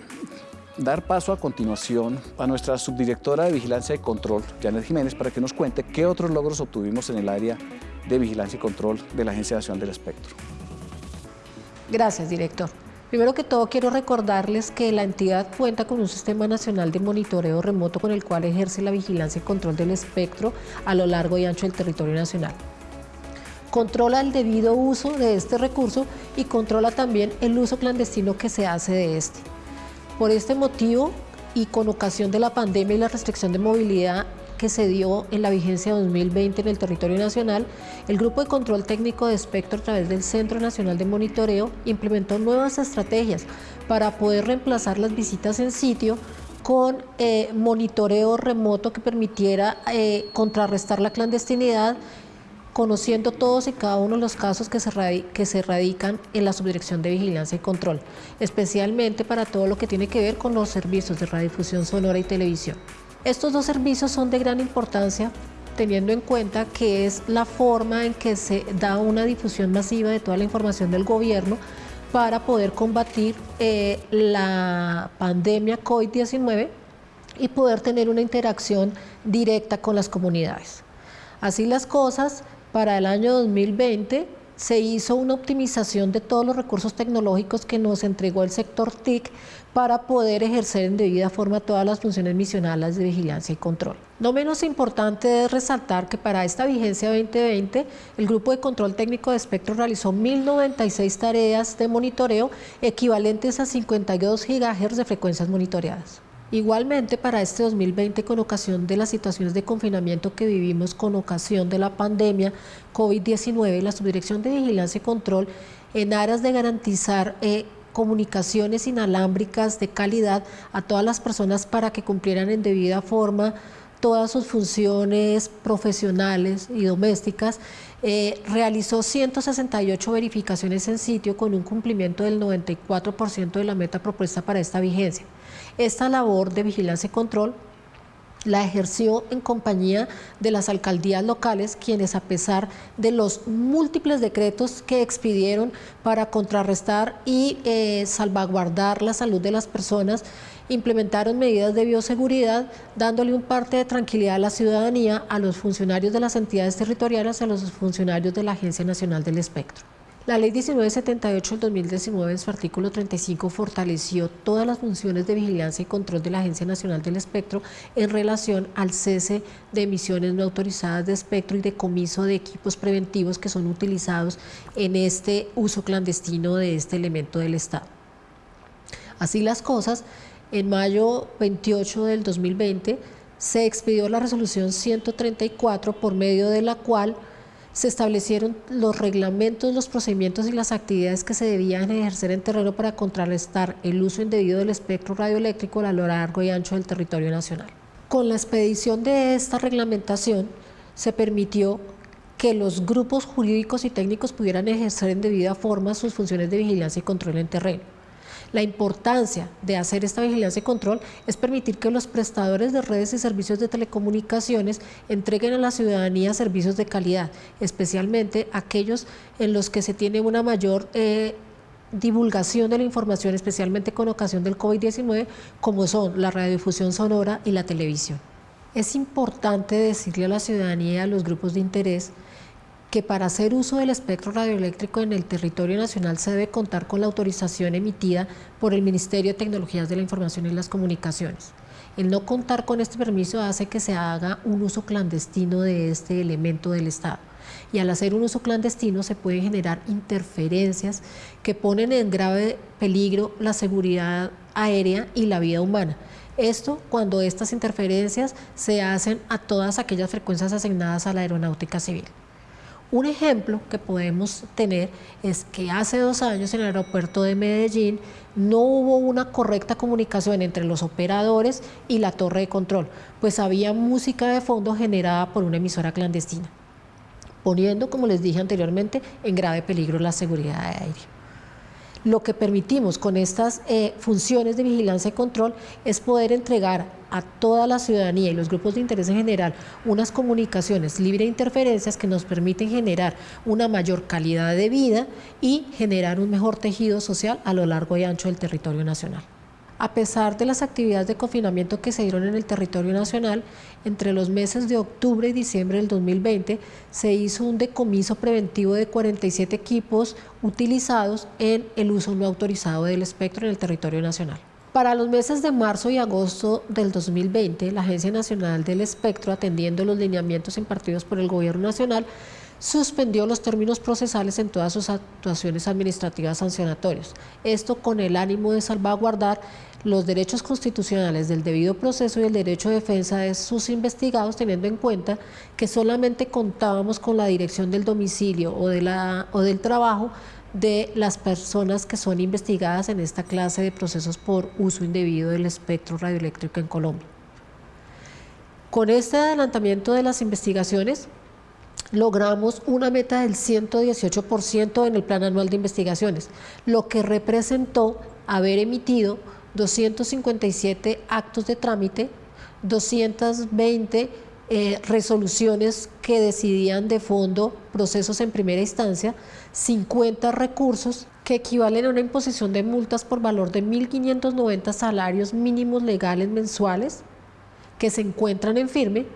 dar paso a continuación a nuestra subdirectora de Vigilancia y Control, Janet Jiménez, para que nos cuente qué otros logros obtuvimos en el área de Vigilancia y Control de la Agencia Nacional del Espectro. Gracias, director. Primero que todo quiero recordarles que la entidad cuenta con un sistema nacional de monitoreo remoto con el cual ejerce la vigilancia y control del espectro a lo largo y ancho del territorio nacional. Controla el debido uso de este recurso y controla también el uso clandestino que se hace de este. Por este motivo y con ocasión de la pandemia y la restricción de movilidad que se dio en la vigencia 2020 en el territorio nacional, el Grupo de Control Técnico de Espectro a través del Centro Nacional de Monitoreo implementó nuevas estrategias para poder reemplazar las visitas en sitio con eh, monitoreo remoto que permitiera eh, contrarrestar la clandestinidad conociendo todos y cada uno de los casos que se, que se radican en la Subdirección de Vigilancia y Control, especialmente para todo lo que tiene que ver con los servicios de radiodifusión sonora y televisión. Estos dos servicios son de gran importancia teniendo en cuenta que es la forma en que se da una difusión masiva de toda la información del gobierno para poder combatir eh, la pandemia COVID-19 y poder tener una interacción directa con las comunidades. Así las cosas, para el año 2020 se hizo una optimización de todos los recursos tecnológicos que nos entregó el sector TIC para poder ejercer en debida forma todas las funciones misionales de vigilancia y control. No menos importante es resaltar que para esta vigencia 2020, el Grupo de Control Técnico de Espectro realizó 1.096 tareas de monitoreo equivalentes a 52 GHz de frecuencias monitoreadas. Igualmente, para este 2020, con ocasión de las situaciones de confinamiento que vivimos con ocasión de la pandemia COVID-19, la Subdirección de Vigilancia y Control, en aras de garantizar eh, comunicaciones inalámbricas de calidad a todas las personas para que cumplieran en debida forma todas sus funciones profesionales y domésticas, eh, realizó 168 verificaciones en sitio con un cumplimiento del 94% de la meta propuesta para esta vigencia. Esta labor de vigilancia y control la ejerció en compañía de las alcaldías locales, quienes a pesar de los múltiples decretos que expidieron para contrarrestar y eh, salvaguardar la salud de las personas, implementaron medidas de bioseguridad, dándole un parte de tranquilidad a la ciudadanía, a los funcionarios de las entidades territoriales, a los funcionarios de la Agencia Nacional del Espectro. La Ley 1978 del 2019 en su artículo 35 fortaleció todas las funciones de vigilancia y control de la Agencia Nacional del Espectro en relación al cese de emisiones no autorizadas de espectro y de comiso de equipos preventivos que son utilizados en este uso clandestino de este elemento del Estado. Así las cosas, en mayo 28 del 2020 se expidió la resolución 134 por medio de la cual se establecieron los reglamentos, los procedimientos y las actividades que se debían ejercer en terreno para contrarrestar el uso indebido del espectro radioeléctrico a lo largo y ancho del territorio nacional. Con la expedición de esta reglamentación se permitió que los grupos jurídicos y técnicos pudieran ejercer en debida forma sus funciones de vigilancia y control en terreno. La importancia de hacer esta vigilancia y control es permitir que los prestadores de redes y servicios de telecomunicaciones entreguen a la ciudadanía servicios de calidad, especialmente aquellos en los que se tiene una mayor eh, divulgación de la información, especialmente con ocasión del COVID-19, como son la radiodifusión sonora y la televisión. Es importante decirle a la ciudadanía a los grupos de interés que para hacer uso del espectro radioeléctrico en el territorio nacional se debe contar con la autorización emitida por el Ministerio de Tecnologías de la Información y las Comunicaciones. El no contar con este permiso hace que se haga un uso clandestino de este elemento del Estado. Y al hacer un uso clandestino se pueden generar interferencias que ponen en grave peligro la seguridad aérea y la vida humana. Esto cuando estas interferencias se hacen a todas aquellas frecuencias asignadas a la aeronáutica civil. Un ejemplo que podemos tener es que hace dos años en el aeropuerto de Medellín no hubo una correcta comunicación entre los operadores y la torre de control, pues había música de fondo generada por una emisora clandestina, poniendo, como les dije anteriormente, en grave peligro la seguridad aérea. Lo que permitimos con estas eh, funciones de vigilancia y control es poder entregar a toda la ciudadanía y los grupos de interés en general unas comunicaciones libre de interferencias que nos permiten generar una mayor calidad de vida y generar un mejor tejido social a lo largo y ancho del territorio nacional. A pesar de las actividades de confinamiento que se dieron en el territorio nacional, entre los meses de octubre y diciembre del 2020 se hizo un decomiso preventivo de 47 equipos utilizados en el uso no autorizado del espectro en el territorio nacional. Para los meses de marzo y agosto del 2020, la Agencia Nacional del Espectro, atendiendo los lineamientos impartidos por el Gobierno Nacional, suspendió los términos procesales en todas sus actuaciones administrativas sancionatorias. Esto con el ánimo de salvaguardar los derechos constitucionales del debido proceso y el derecho de defensa de sus investigados, teniendo en cuenta que solamente contábamos con la dirección del domicilio o, del trabajo de las personas que son investigadas en esta clase de procesos por uso indebido del espectro radioeléctrico en Colombia. Con este adelantamiento de las investigaciones, logramos una meta del 118% en el Plan Anual de Investigaciones, lo que representó haber emitido 257 actos de trámite, 220 eh, resoluciones que decidían de fondo procesos en primera instancia, 50 recursos que equivalen a una imposición de multas por valor de 1.590 salarios mínimos legales mensuales que se encuentran en firme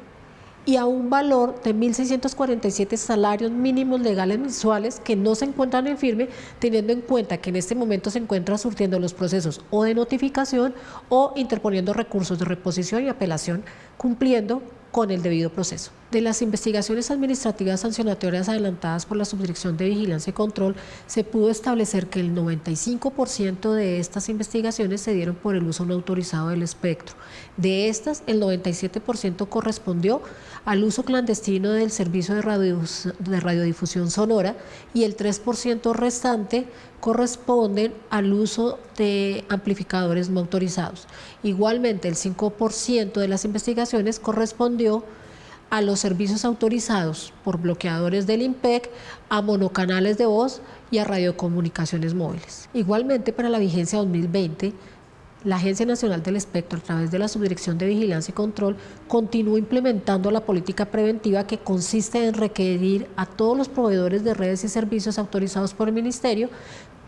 y a un valor de 1.647 salarios mínimos legales mensuales que no se encuentran en firme, teniendo en cuenta que en este momento se encuentran surtiendo los procesos o de notificación o interponiendo recursos de reposición y apelación, cumpliendo con el debido proceso. De las investigaciones administrativas sancionatorias adelantadas por la Subdirección de Vigilancia y Control, se pudo establecer que el 95% de estas investigaciones se dieron por el uso no autorizado del espectro. De estas, el 97% correspondió al uso clandestino del servicio de, de radiodifusión sonora y el 3% restante corresponden al uso de amplificadores no autorizados. Igualmente, el 5% de las investigaciones correspondió a los servicios autorizados por bloqueadores del IMPEC, a monocanales de voz y a radiocomunicaciones móviles. Igualmente, para la vigencia 2020, la Agencia Nacional del Espectro, a través de la Subdirección de Vigilancia y Control, continúa implementando la política preventiva que consiste en requerir a todos los proveedores de redes y servicios autorizados por el Ministerio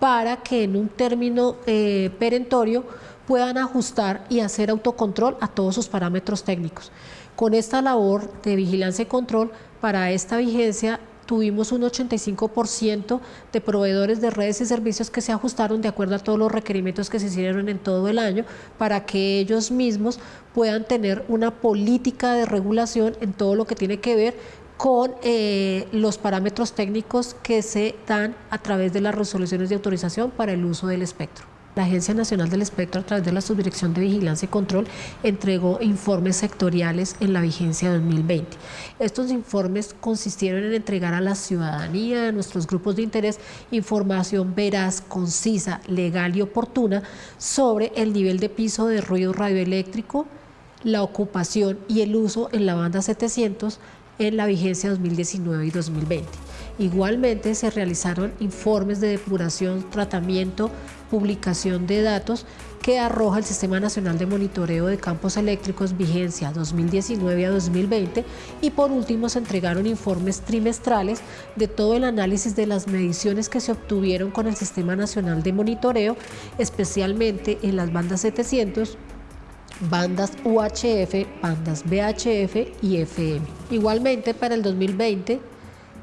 para que en un término eh, perentorio puedan ajustar y hacer autocontrol a todos sus parámetros técnicos. Con esta labor de vigilancia y control, para esta vigencia tuvimos un 85% de proveedores de redes y servicios que se ajustaron de acuerdo a todos los requerimientos que se hicieron en todo el año para que ellos mismos puedan tener una política de regulación en todo lo que tiene que ver con eh, los parámetros técnicos que se dan a través de las resoluciones de autorización para el uso del espectro. La Agencia Nacional del Espectro, a través de la Subdirección de Vigilancia y Control, entregó informes sectoriales en la vigencia 2020. Estos informes consistieron en entregar a la ciudadanía, a nuestros grupos de interés, información veraz, concisa, legal y oportuna sobre el nivel de piso de ruido radioeléctrico, la ocupación y el uso en la banda 700 en la vigencia 2019 y 2020. Igualmente se realizaron informes de depuración, tratamiento publicación de datos que arroja el Sistema Nacional de Monitoreo de Campos Eléctricos vigencia 2019 a 2020 y por último se entregaron informes trimestrales de todo el análisis de las mediciones que se obtuvieron con el Sistema Nacional de Monitoreo, especialmente en las bandas 700, bandas UHF, bandas VHF y FM. Igualmente para el 2020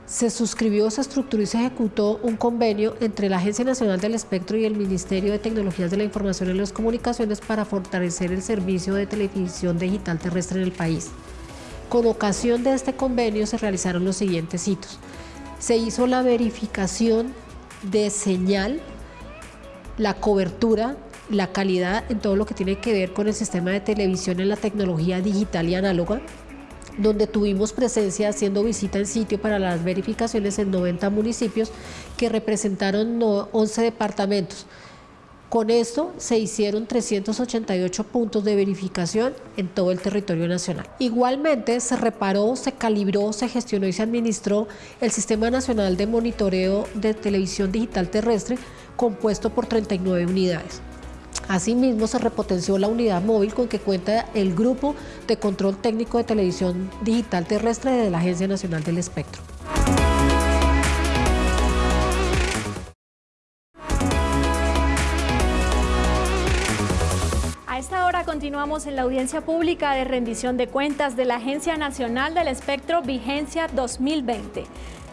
se suscribió, se estructuró y se ejecutó un convenio entre la Agencia Nacional del Espectro y el Ministerio de Tecnologías de la Información y las Comunicaciones para fortalecer el servicio de televisión digital terrestre en el país. Con ocasión de este convenio se realizaron los siguientes hitos. Se hizo la verificación de señal, la cobertura, la calidad en todo lo que tiene que ver con el sistema de televisión en la tecnología digital y análoga, donde tuvimos presencia haciendo visita en sitio para las verificaciones en 90 municipios que representaron 11 departamentos. Con esto se hicieron 388 puntos de verificación en todo el territorio nacional. Igualmente se reparó, se calibró, se gestionó y se administró el Sistema Nacional de Monitoreo de Televisión Digital Terrestre compuesto por 39 unidades. Asimismo, se repotenció la unidad móvil con que cuenta el Grupo de Control Técnico de Televisión Digital Terrestre de la Agencia Nacional del Espectro. A esta hora continuamos en la audiencia pública de rendición de cuentas de la Agencia Nacional del Espectro Vigencia 2020.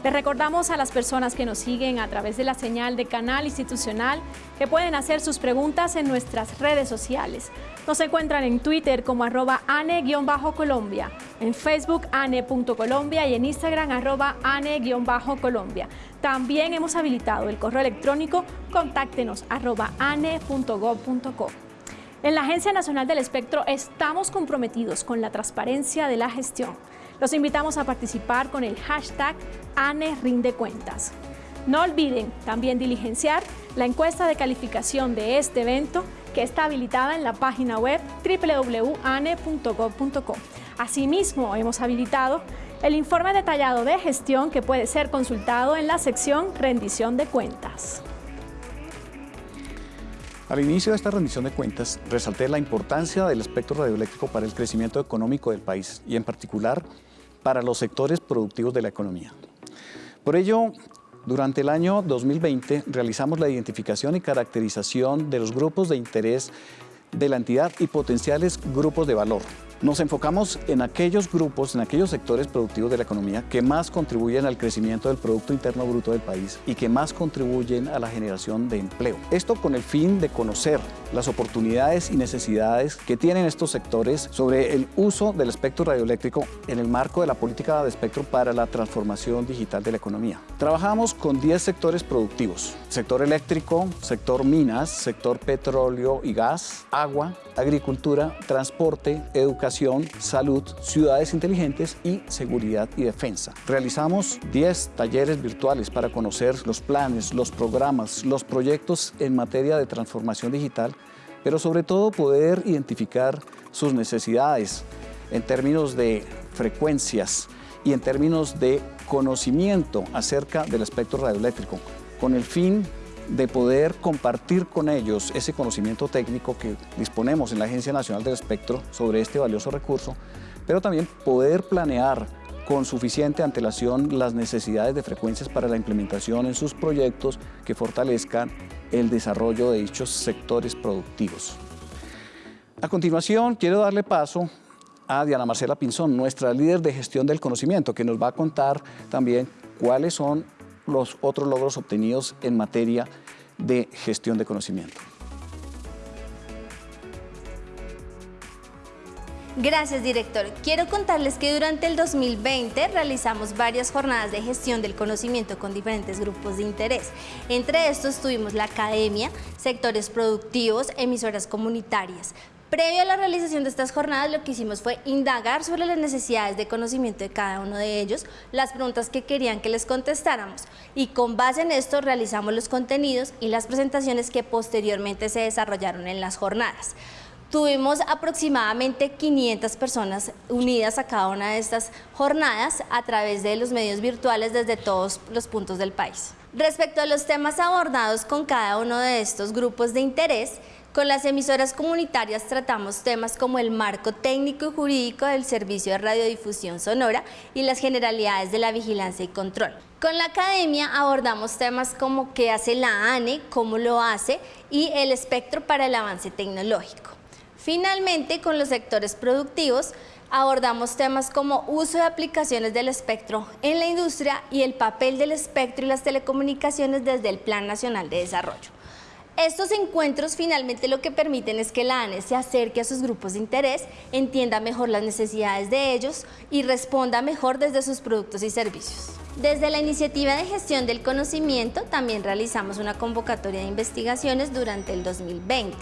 Les recordamos a las personas que nos siguen a través de la señal de canal institucional que pueden hacer sus preguntas en nuestras redes sociales. Nos encuentran en Twitter como arroba ane-colombia, en Facebook ane.colombia y en Instagram arroba ane-colombia. También hemos habilitado el correo electrónico contáctenos ane.gov.co. En la Agencia Nacional del Espectro estamos comprometidos con la transparencia de la gestión los invitamos a participar con el hashtag ANERindecuentas. No olviden también diligenciar la encuesta de calificación de este evento que está habilitada en la página web www.ane.gov.co. Asimismo, hemos habilitado el informe detallado de gestión que puede ser consultado en la sección Rendición de Cuentas. Al inicio de esta rendición de cuentas, resalté la importancia del espectro radioeléctrico para el crecimiento económico del país y en particular para los sectores productivos de la economía. Por ello, durante el año 2020 realizamos la identificación y caracterización de los grupos de interés de la entidad y potenciales grupos de valor nos enfocamos en aquellos grupos, en aquellos sectores productivos de la economía que más contribuyen al crecimiento del Producto Interno Bruto del país y que más contribuyen a la generación de empleo. Esto con el fin de conocer las oportunidades y necesidades que tienen estos sectores sobre el uso del espectro radioeléctrico en el marco de la política de espectro para la transformación digital de la economía. Trabajamos con 10 sectores productivos, sector eléctrico, sector minas, sector petróleo y gas, agua, agricultura, transporte, educación, salud, ciudades inteligentes y seguridad y defensa. Realizamos 10 talleres virtuales para conocer los planes, los programas, los proyectos en materia de transformación digital, pero sobre todo poder identificar sus necesidades en términos de frecuencias y en términos de conocimiento acerca del espectro radioeléctrico, con el fin de poder compartir con ellos ese conocimiento técnico que disponemos en la Agencia Nacional del Espectro sobre este valioso recurso, pero también poder planear con suficiente antelación las necesidades de frecuencias para la implementación en sus proyectos que fortalezcan el desarrollo de dichos sectores productivos. A continuación, quiero darle paso a Diana Marcela Pinzón, nuestra líder de gestión del conocimiento, que nos va a contar también cuáles son los otros logros obtenidos en materia de gestión de conocimiento. Gracias, director. Quiero contarles que durante el 2020 realizamos varias jornadas de gestión del conocimiento con diferentes grupos de interés. Entre estos tuvimos la academia, sectores productivos, emisoras comunitarias, Previo a la realización de estas jornadas, lo que hicimos fue indagar sobre las necesidades de conocimiento de cada uno de ellos, las preguntas que querían que les contestáramos y con base en esto realizamos los contenidos y las presentaciones que posteriormente se desarrollaron en las jornadas. Tuvimos aproximadamente 500 personas unidas a cada una de estas jornadas a través de los medios virtuales desde todos los puntos del país. Respecto a los temas abordados con cada uno de estos grupos de interés, con las emisoras comunitarias tratamos temas como el marco técnico y jurídico del servicio de radiodifusión sonora y las generalidades de la vigilancia y control. Con la academia abordamos temas como qué hace la ANE, cómo lo hace y el espectro para el avance tecnológico. Finalmente, con los sectores productivos, abordamos temas como uso de aplicaciones del espectro en la industria y el papel del espectro y las telecomunicaciones desde el Plan Nacional de Desarrollo. Estos encuentros finalmente lo que permiten es que la ANE se acerque a sus grupos de interés, entienda mejor las necesidades de ellos y responda mejor desde sus productos y servicios. Desde la iniciativa de gestión del conocimiento también realizamos una convocatoria de investigaciones durante el 2020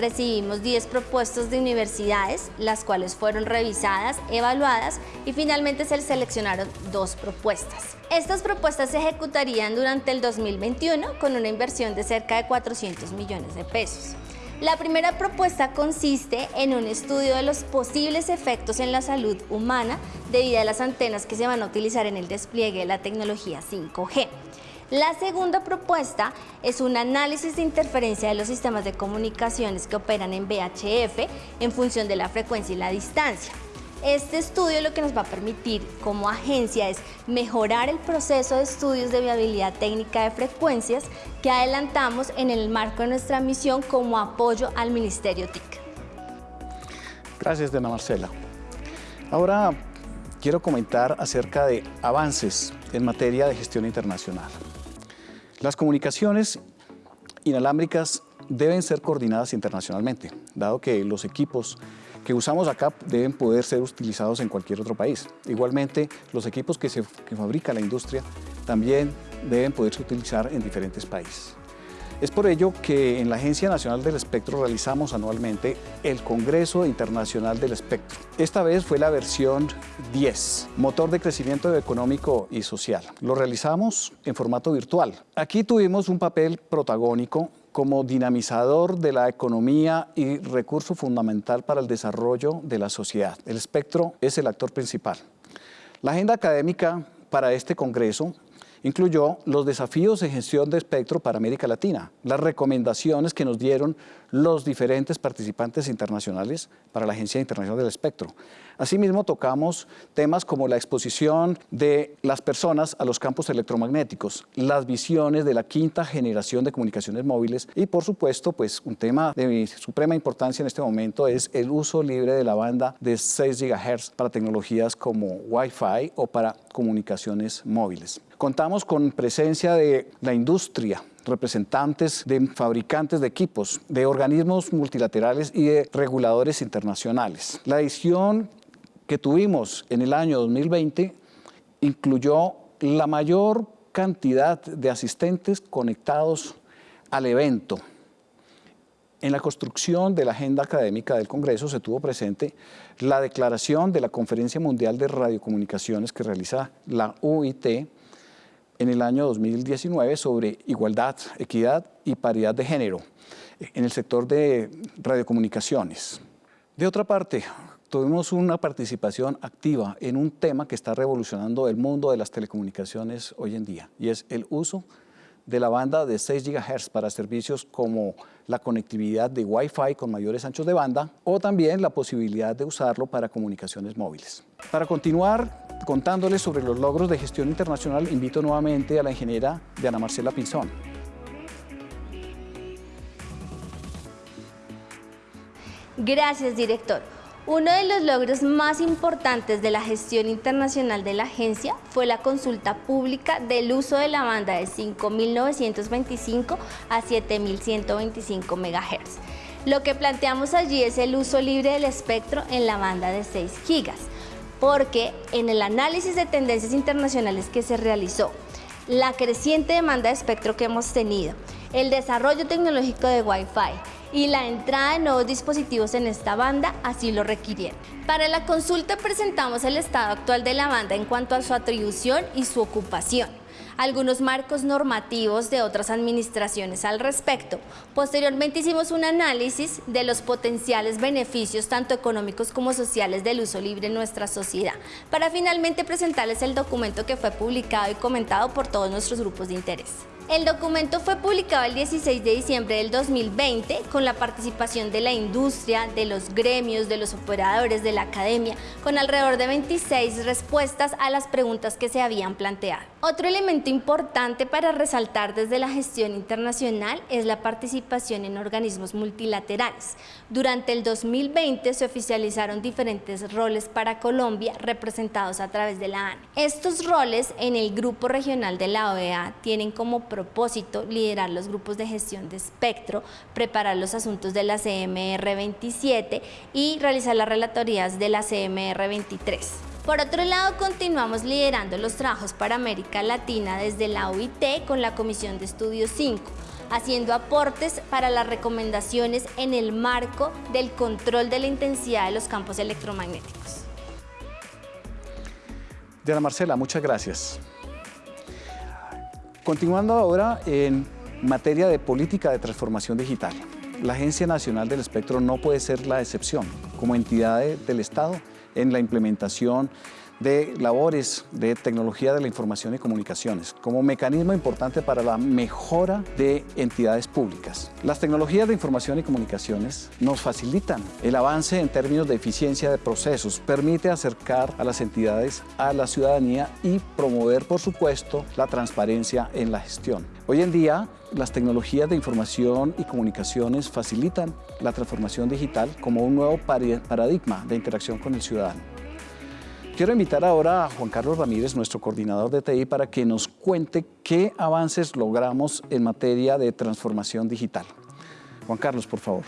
recibimos 10 propuestas de universidades, las cuales fueron revisadas, evaluadas y finalmente se seleccionaron dos propuestas. Estas propuestas se ejecutarían durante el 2021 con una inversión de cerca de 400 millones de pesos. La primera propuesta consiste en un estudio de los posibles efectos en la salud humana debido a las antenas que se van a utilizar en el despliegue de la tecnología 5G. La segunda propuesta es un análisis de interferencia de los sistemas de comunicaciones que operan en VHF en función de la frecuencia y la distancia. Este estudio lo que nos va a permitir como agencia es mejorar el proceso de estudios de viabilidad técnica de frecuencias que adelantamos en el marco de nuestra misión como apoyo al Ministerio TIC. Gracias, Dana Marcela. Ahora quiero comentar acerca de avances en materia de gestión internacional. Las comunicaciones inalámbricas deben ser coordinadas internacionalmente, dado que los equipos que usamos acá deben poder ser utilizados en cualquier otro país. Igualmente, los equipos que, se, que fabrica la industria también deben poderse utilizar en diferentes países. Es por ello que en la Agencia Nacional del Espectro realizamos anualmente el Congreso Internacional del Espectro. Esta vez fue la versión 10, motor de crecimiento económico y social. Lo realizamos en formato virtual. Aquí tuvimos un papel protagónico como dinamizador de la economía y recurso fundamental para el desarrollo de la sociedad. El espectro es el actor principal. La agenda académica para este congreso incluyó los desafíos de gestión de espectro para América Latina, las recomendaciones que nos dieron los diferentes participantes internacionales para la Agencia Internacional del Espectro. Asimismo, tocamos temas como la exposición de las personas a los campos electromagnéticos, las visiones de la quinta generación de comunicaciones móviles y, por supuesto, pues un tema de suprema importancia en este momento es el uso libre de la banda de 6 GHz para tecnologías como Wi-Fi o para comunicaciones móviles. Contamos con presencia de la industria, representantes de fabricantes de equipos, de organismos multilaterales y de reguladores internacionales. La edición que tuvimos en el año 2020 incluyó la mayor cantidad de asistentes conectados al evento. En la construcción de la agenda académica del Congreso se tuvo presente la declaración de la Conferencia Mundial de Radiocomunicaciones que realiza la UIT en el año 2019 sobre igualdad, equidad y paridad de género en el sector de radiocomunicaciones. De otra parte, tuvimos una participación activa en un tema que está revolucionando el mundo de las telecomunicaciones hoy en día y es el uso de la banda de 6 GHz para servicios como la conectividad de Wi-Fi con mayores anchos de banda o también la posibilidad de usarlo para comunicaciones móviles. Para continuar contándoles sobre los logros de gestión internacional, invito nuevamente a la ingeniera Diana Marcela Pinzón. Gracias, director. Uno de los logros más importantes de la gestión internacional de la agencia fue la consulta pública del uso de la banda de 5.925 a 7.125 MHz. Lo que planteamos allí es el uso libre del espectro en la banda de 6 GB porque en el análisis de tendencias internacionales que se realizó, la creciente demanda de espectro que hemos tenido, el desarrollo tecnológico de Wi-Fi y la entrada de nuevos dispositivos en esta banda así lo requirieron. Para la consulta presentamos el estado actual de la banda en cuanto a su atribución y su ocupación. Algunos marcos normativos de otras administraciones al respecto. Posteriormente hicimos un análisis de los potenciales beneficios tanto económicos como sociales del uso libre en nuestra sociedad, para finalmente presentarles el documento que fue publicado y comentado por todos nuestros grupos de interés. El documento fue publicado el 16 de diciembre del 2020 con la participación de la industria, de los gremios, de los operadores, de la academia, con alrededor de 26 respuestas a las preguntas que se habían planteado. Otro elemento importante para resaltar desde la gestión internacional es la participación en organismos multilaterales. Durante el 2020 se oficializaron diferentes roles para Colombia representados a través de la ANE. Estos roles en el Grupo Regional de la OEA tienen como propósito liderar los grupos de gestión de espectro, preparar los asuntos de la CMR 27 y realizar las relatorías de la CMR 23. Por otro lado, continuamos liderando los trabajos para América Latina desde la OIT con la Comisión de Estudios 5 haciendo aportes para las recomendaciones en el marco del control de la intensidad de los campos electromagnéticos. Diana Marcela, muchas gracias. Continuando ahora en materia de política de transformación digital. La Agencia Nacional del Espectro no puede ser la excepción como entidad del Estado en la implementación de labores de tecnología de la información y comunicaciones como mecanismo importante para la mejora de entidades públicas. Las tecnologías de información y comunicaciones nos facilitan el avance en términos de eficiencia de procesos, permite acercar a las entidades a la ciudadanía y promover, por supuesto, la transparencia en la gestión. Hoy en día, las tecnologías de información y comunicaciones facilitan la transformación digital como un nuevo paradigma de interacción con el ciudadano. Quiero invitar ahora a Juan Carlos Ramírez, nuestro coordinador de TI, para que nos cuente qué avances logramos en materia de transformación digital. Juan Carlos, por favor.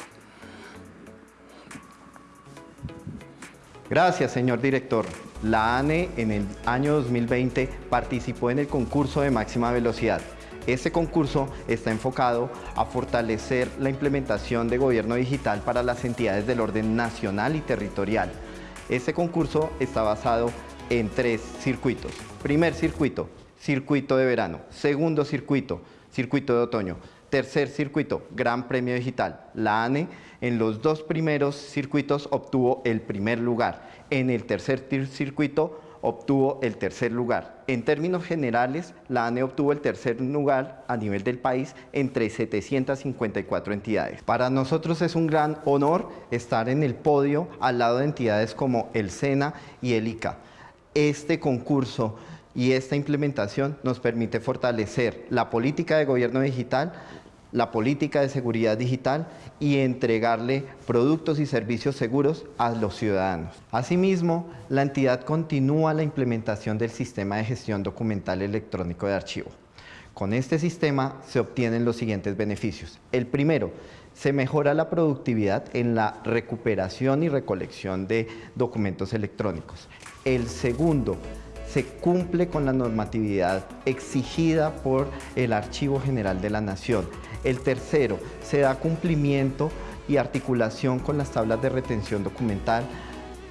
Gracias, señor director. La ANE en el año 2020 participó en el concurso de máxima velocidad. Este concurso está enfocado a fortalecer la implementación de gobierno digital para las entidades del orden nacional y territorial, este concurso está basado en tres circuitos. Primer circuito, circuito de verano. Segundo circuito, circuito de otoño. Tercer circuito, Gran Premio Digital. La ANE en los dos primeros circuitos obtuvo el primer lugar. En el tercer circuito obtuvo el tercer lugar. En términos generales, la ANE obtuvo el tercer lugar a nivel del país entre 754 entidades. Para nosotros es un gran honor estar en el podio al lado de entidades como el SENA y el ICA. Este concurso y esta implementación nos permite fortalecer la política de gobierno digital, la política de seguridad digital y entregarle productos y servicios seguros a los ciudadanos. Asimismo, la entidad continúa la implementación del sistema de gestión documental electrónico de archivo. Con este sistema se obtienen los siguientes beneficios. El primero, se mejora la productividad en la recuperación y recolección de documentos electrónicos. El segundo, se cumple con la normatividad exigida por el Archivo General de la Nación. El tercero, se da cumplimiento y articulación con las tablas de retención documental,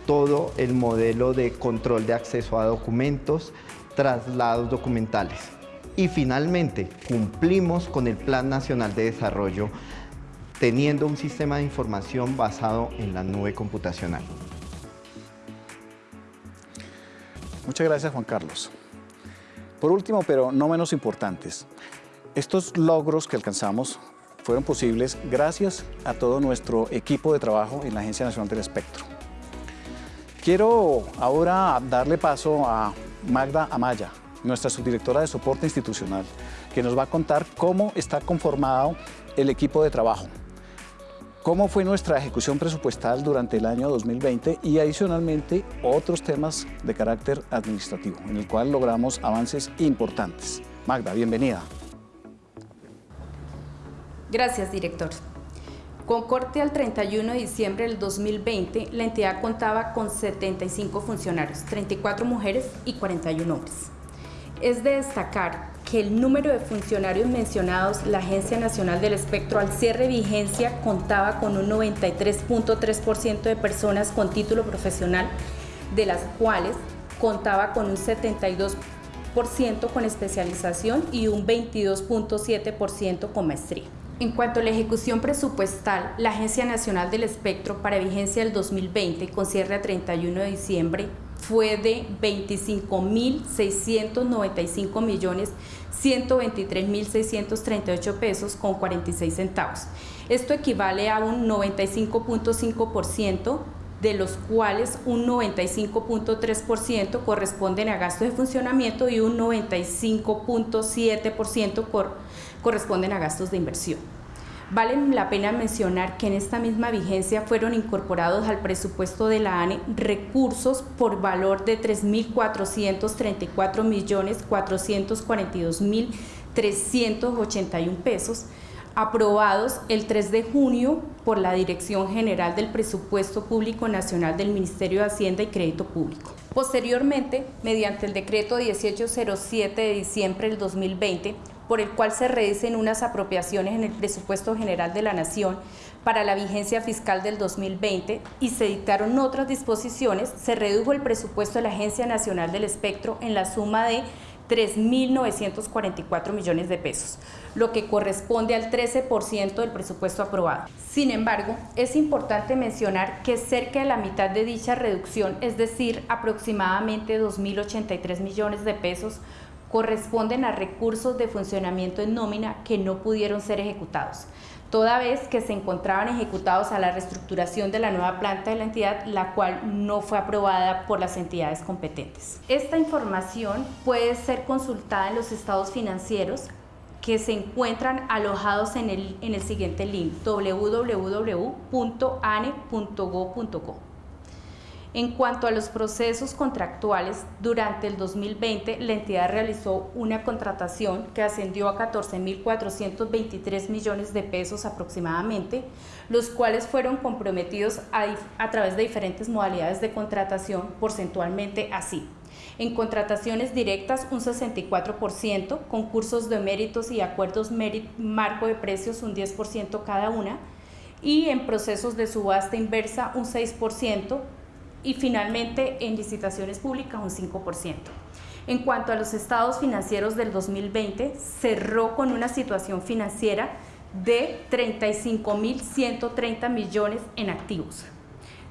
todo el modelo de control de acceso a documentos, traslados documentales. Y finalmente, cumplimos con el Plan Nacional de Desarrollo teniendo un sistema de información basado en la nube computacional. Muchas gracias, Juan Carlos. Por último, pero no menos importantes, estos logros que alcanzamos fueron posibles gracias a todo nuestro equipo de trabajo en la Agencia Nacional del Espectro. Quiero ahora darle paso a Magda Amaya, nuestra subdirectora de soporte institucional, que nos va a contar cómo está conformado el equipo de trabajo cómo fue nuestra ejecución presupuestal durante el año 2020 y adicionalmente otros temas de carácter administrativo, en el cual logramos avances importantes. Magda, bienvenida. Gracias, director. Con corte al 31 de diciembre del 2020, la entidad contaba con 75 funcionarios, 34 mujeres y 41 hombres. Es de destacar que el número de funcionarios mencionados, la Agencia Nacional del Espectro al cierre vigencia contaba con un 93.3% de personas con título profesional, de las cuales contaba con un 72 con especialización y un 22.7% con maestría. En cuanto a la ejecución presupuestal, la Agencia Nacional del Espectro para vigencia del 2020 con cierre a 31 de diciembre fue de 25.695 millones 123.638 pesos con 46 centavos. Esto equivale a un 95.5% de los cuales un 95.3% corresponden a gastos de funcionamiento y un 95.7% corresponden a gastos de inversión. Vale la pena mencionar que en esta misma vigencia fueron incorporados al presupuesto de la ANE recursos por valor de 3.434 millones 442 mil 381 pesos, aprobados el 3 de junio por la Dirección General del Presupuesto Público Nacional del Ministerio de Hacienda y Crédito Público. Posteriormente, mediante el decreto 1807 de diciembre del 2020, por el cual se redicen unas apropiaciones en el presupuesto general de la Nación para la vigencia fiscal del 2020 y se dictaron otras disposiciones, se redujo el presupuesto de la Agencia Nacional del Espectro en la suma de 3.944 millones de pesos, lo que corresponde al 13% del presupuesto aprobado. Sin embargo, es importante mencionar que cerca de la mitad de dicha reducción, es decir, aproximadamente 2.083 millones de pesos, corresponden a recursos de funcionamiento en nómina que no pudieron ser ejecutados, toda vez que se encontraban ejecutados a la reestructuración de la nueva planta de la entidad, la cual no fue aprobada por las entidades competentes. Esta información puede ser consultada en los estados financieros que se encuentran alojados en el, en el siguiente link www.ane.go.co. En cuanto a los procesos contractuales, durante el 2020 la entidad realizó una contratación que ascendió a 14.423 millones de pesos aproximadamente, los cuales fueron comprometidos a, través de diferentes modalidades de contratación, porcentualmente así. En contrataciones directas un 64%, concursos de méritos y acuerdos marco de precios un 10% cada una, y en procesos de subasta inversa un 6%, y finalmente en licitaciones públicas un 5%. En cuanto a los estados financieros del 2020, cerró con una situación financiera de 35.130 millones en activos,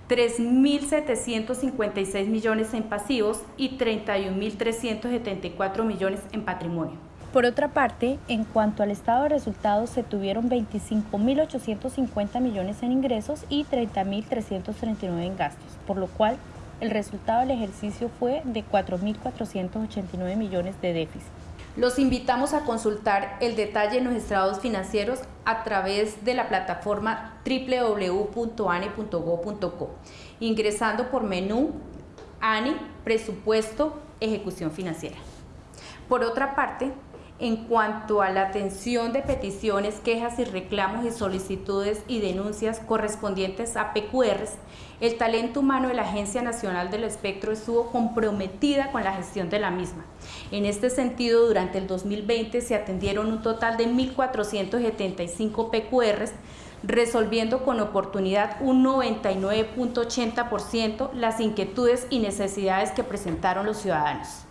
3.756 millones en pasivos y 31.374 millones en patrimonio. Por otra parte, en cuanto al estado de resultados, se tuvieron 25.850 millones en ingresos y 30.339 en gastos, por lo cual el resultado del ejercicio fue de 4.489 millones de déficit. Los invitamos a consultar el detalle en los estados financieros a través de la plataforma www.ane.go.co, ingresando por menú ANE, presupuesto, ejecución financiera. Por otra parte, en cuanto a la atención de peticiones, quejas y reclamos y solicitudes y denuncias correspondientes a PQRs, el talento humano de la Agencia Nacional del Espectro estuvo comprometida con la gestión de la misma. En este sentido, durante el 2020 se atendieron un total de 1.475 PQRs, resolviendo con oportunidad un 99.80% las inquietudes y necesidades que presentaron los ciudadanos.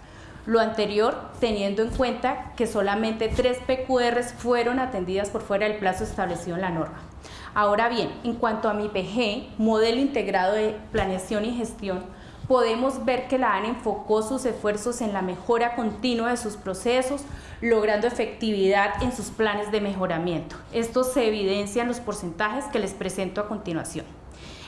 Lo anterior teniendo en cuenta que solamente tres PQRs fueron atendidas por fuera del plazo establecido en la norma. Ahora bien, en cuanto a mi PG, modelo integrado de planeación y gestión, podemos ver que la ANE enfocó sus esfuerzos en la mejora continua de sus procesos, logrando efectividad en sus planes de mejoramiento. Esto se evidencia en los porcentajes que les presento a continuación.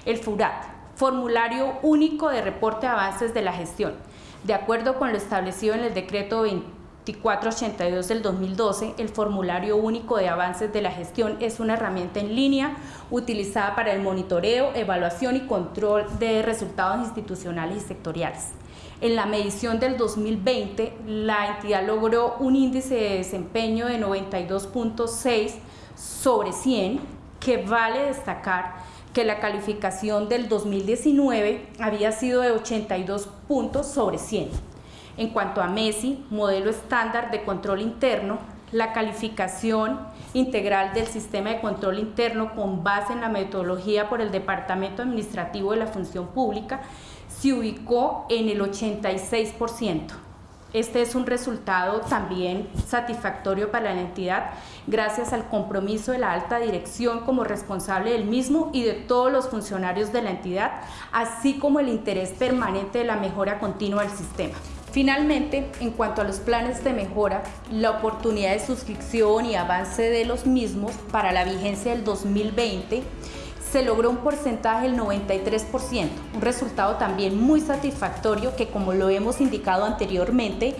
El FURAT, Formulario Único de Reporte de Avances de la Gestión, de acuerdo con lo establecido en el decreto 2482 del 2012, el formulario único de avances de la gestión es una herramienta en línea utilizada para el monitoreo, evaluación y control de resultados institucionales y sectoriales. En la medición del 2020, la entidad logró un índice de desempeño de 92.6 sobre 100, que vale destacar que la calificación del 2019 había sido de 82 puntos sobre 100. En cuanto a Messi, modelo estándar de control interno, la calificación integral del sistema de control interno con base en la metodología por el Departamento Administrativo de la Función Pública se ubicó en el 86%. Este es un resultado también satisfactorio para la entidad gracias al compromiso de la alta dirección como responsable del mismo y de todos los funcionarios de la entidad, así como el interés permanente de la mejora continua del sistema. Finalmente, en cuanto a los planes de mejora, la oportunidad de suscripción y avance de los mismos para la vigencia del 2020 se logró un porcentaje del 93%, un resultado también muy satisfactorio que como lo hemos indicado anteriormente,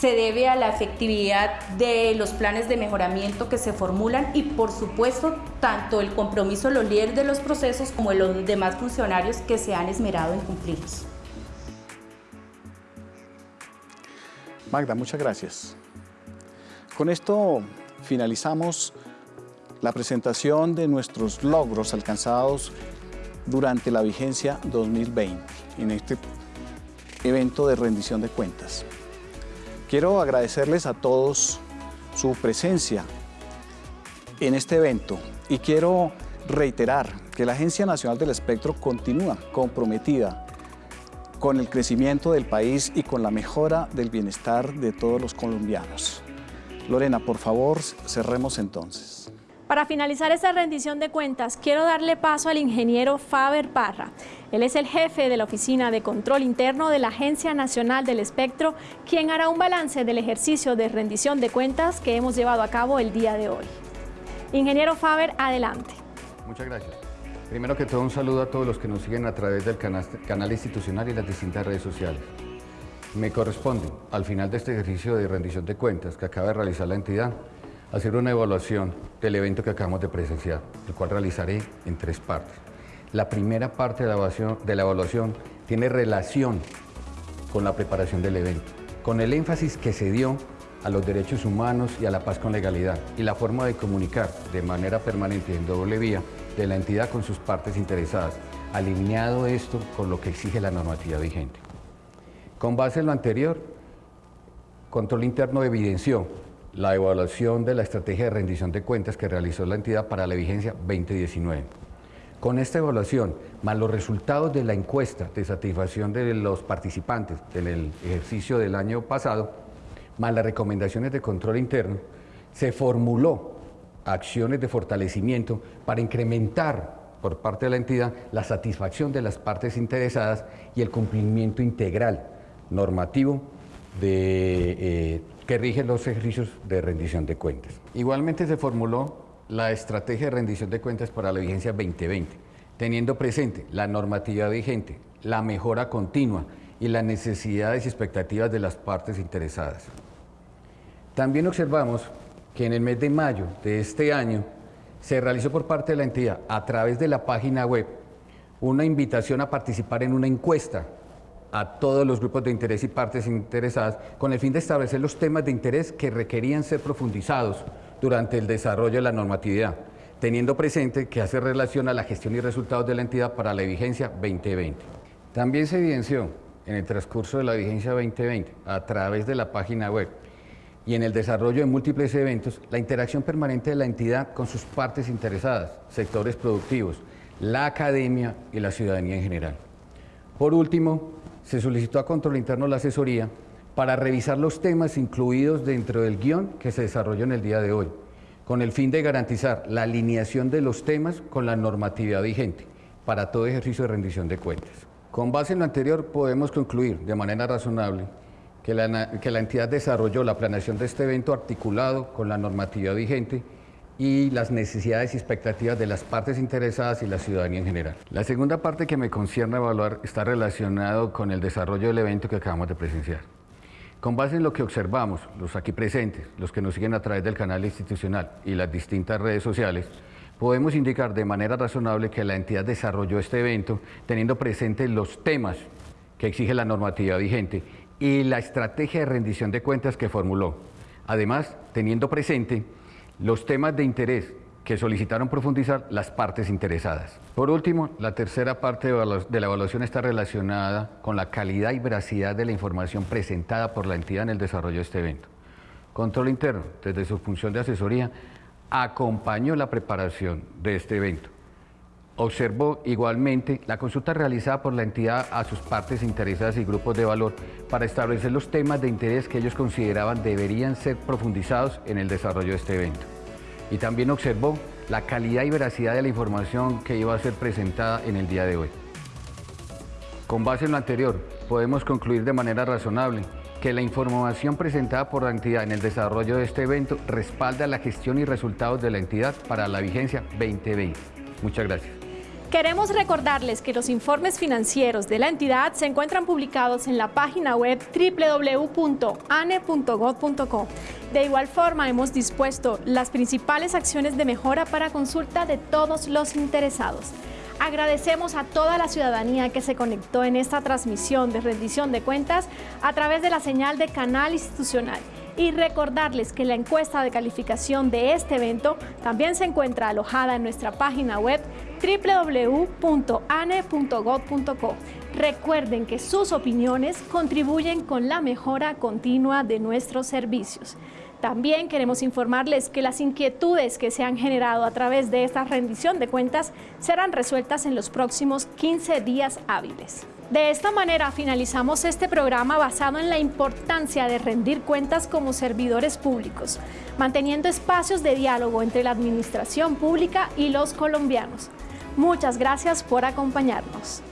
se debe a la efectividad de los planes de mejoramiento que se formulan y por supuesto tanto el compromiso de los líderes de los procesos como de los demás funcionarios que se han esmerado en cumplirlos. Magda, muchas gracias. Con esto finalizamos la presentación de nuestros logros alcanzados durante la vigencia 2020 en este evento de rendición de cuentas. Quiero agradecerles a todos su presencia en este evento y quiero reiterar que la Agencia Nacional del Espectro continúa comprometida con el crecimiento del país y con la mejora del bienestar de todos los colombianos. Lorena, por favor, cerremos entonces. Para finalizar esta rendición de cuentas, quiero darle paso al ingeniero Faber Parra. Él es el jefe de la Oficina de Control Interno de la Agencia Nacional del Espectro, quien hará un balance del ejercicio de rendición de cuentas que hemos llevado a cabo el día de hoy. Ingeniero Faber, adelante. Muchas gracias. Primero que todo, un saludo a todos los que nos siguen a través del canal, canal institucional y las distintas redes sociales. Me corresponde, al final de este ejercicio de rendición de cuentas que acaba de realizar la entidad, hacer una evaluación del evento que acabamos de presenciar, el cual realizaré en tres partes. La primera parte de la evaluación, de la evaluación tiene relación con la preparación del evento, con el énfasis que se dio a los derechos humanos y a la paz con legalidad y la forma de comunicar de manera permanente en doble vía de la entidad con sus partes interesadas, alineado esto con lo que exige la normativa vigente. Con base en lo anterior, Control Interno evidenció la evaluación de la estrategia de rendición de cuentas que realizó la entidad para la vigencia 2019. Con esta evaluación, más los resultados de la encuesta de satisfacción de los participantes en el ejercicio del año pasado, más las recomendaciones de control interno, se formuló acciones de fortalecimiento para incrementar por parte de la entidad la satisfacción de las partes interesadas y el cumplimiento integral normativo de eh, que rigen los ejercicios de rendición de cuentas. Igualmente se formuló la estrategia de rendición de cuentas para la vigencia 2020, teniendo presente la normativa vigente, la mejora continua y las necesidades y expectativas de las partes interesadas. También observamos que en el mes de mayo de este año se realizó por parte de la entidad, a través de la página web, una invitación a participar en una encuesta a todos los grupos de interés y partes interesadas con el fin de establecer los temas de interés que requerían ser profundizados durante el desarrollo de la normatividad, teniendo presente que hace relación a la gestión y resultados de la entidad para la vigencia 2020. También se evidenció en el transcurso de la vigencia 2020, a través de la página web y en el desarrollo de múltiples eventos, la interacción permanente de la entidad con sus partes interesadas, sectores productivos, la academia y la ciudadanía en general. Por último, se solicitó a Control Interno la asesoría para revisar los temas incluidos dentro del guion que se desarrolló en el día de hoy, con el fin de garantizar la alineación de los temas con la normatividad vigente para todo ejercicio de rendición de cuentas. Con base en lo anterior, podemos concluir de manera razonable que la, entidad desarrolló la planeación de este evento articulado con la normatividad vigente y las necesidades y expectativas de las partes interesadas y la ciudadanía en general. La segunda parte que me concierne evaluar está relacionado con el desarrollo del evento que acabamos de presenciar. Con base en lo que observamos, los aquí presentes, los que nos siguen a través del canal institucional y las distintas redes sociales, podemos indicar de manera razonable que la entidad desarrolló este evento teniendo presentes los temas que exige la normativa vigente y la estrategia de rendición de cuentas que formuló. Además, teniendo presente los temas de interés que solicitaron profundizar las partes interesadas. Por último, la tercera parte de la evaluación está relacionada con la calidad y veracidad de la información presentada por la entidad en el desarrollo de este evento. Control Interno, desde su función de asesoría, acompañó la preparación de este evento Observó igualmente la consulta realizada por la entidad a sus partes interesadas y grupos de valor para establecer los temas de interés que ellos consideraban deberían ser profundizados en el desarrollo de este evento. Y también observó la calidad y veracidad de la información que iba a ser presentada en el día de hoy. Con base en lo anterior, podemos concluir de manera razonable que la información presentada por la entidad en el desarrollo de este evento respalda la gestión y resultados de la entidad para la vigencia 2020. Muchas gracias. Queremos recordarles que los informes financieros de la entidad se encuentran publicados en la página web www.ane.gov.co. De igual forma, hemos dispuesto las principales acciones de mejora para consulta de todos los interesados. Agradecemos a toda la ciudadanía que se conectó en esta transmisión de rendición de cuentas a través de la señal de canal institucional y recordarles que la encuesta de calificación de este evento también se encuentra alojada en nuestra página web www.ane.gov.co. Recuerden que sus opiniones contribuyen con la mejora continua de nuestros servicios. También queremos informarles que las inquietudes que se han generado a través de esta rendición de cuentas serán resueltas en los próximos 15 días hábiles. De esta manera finalizamos este programa basado en la importancia de rendir cuentas como servidores públicos, manteniendo espacios de diálogo entre la administración pública y los colombianos. Muchas gracias por acompañarnos.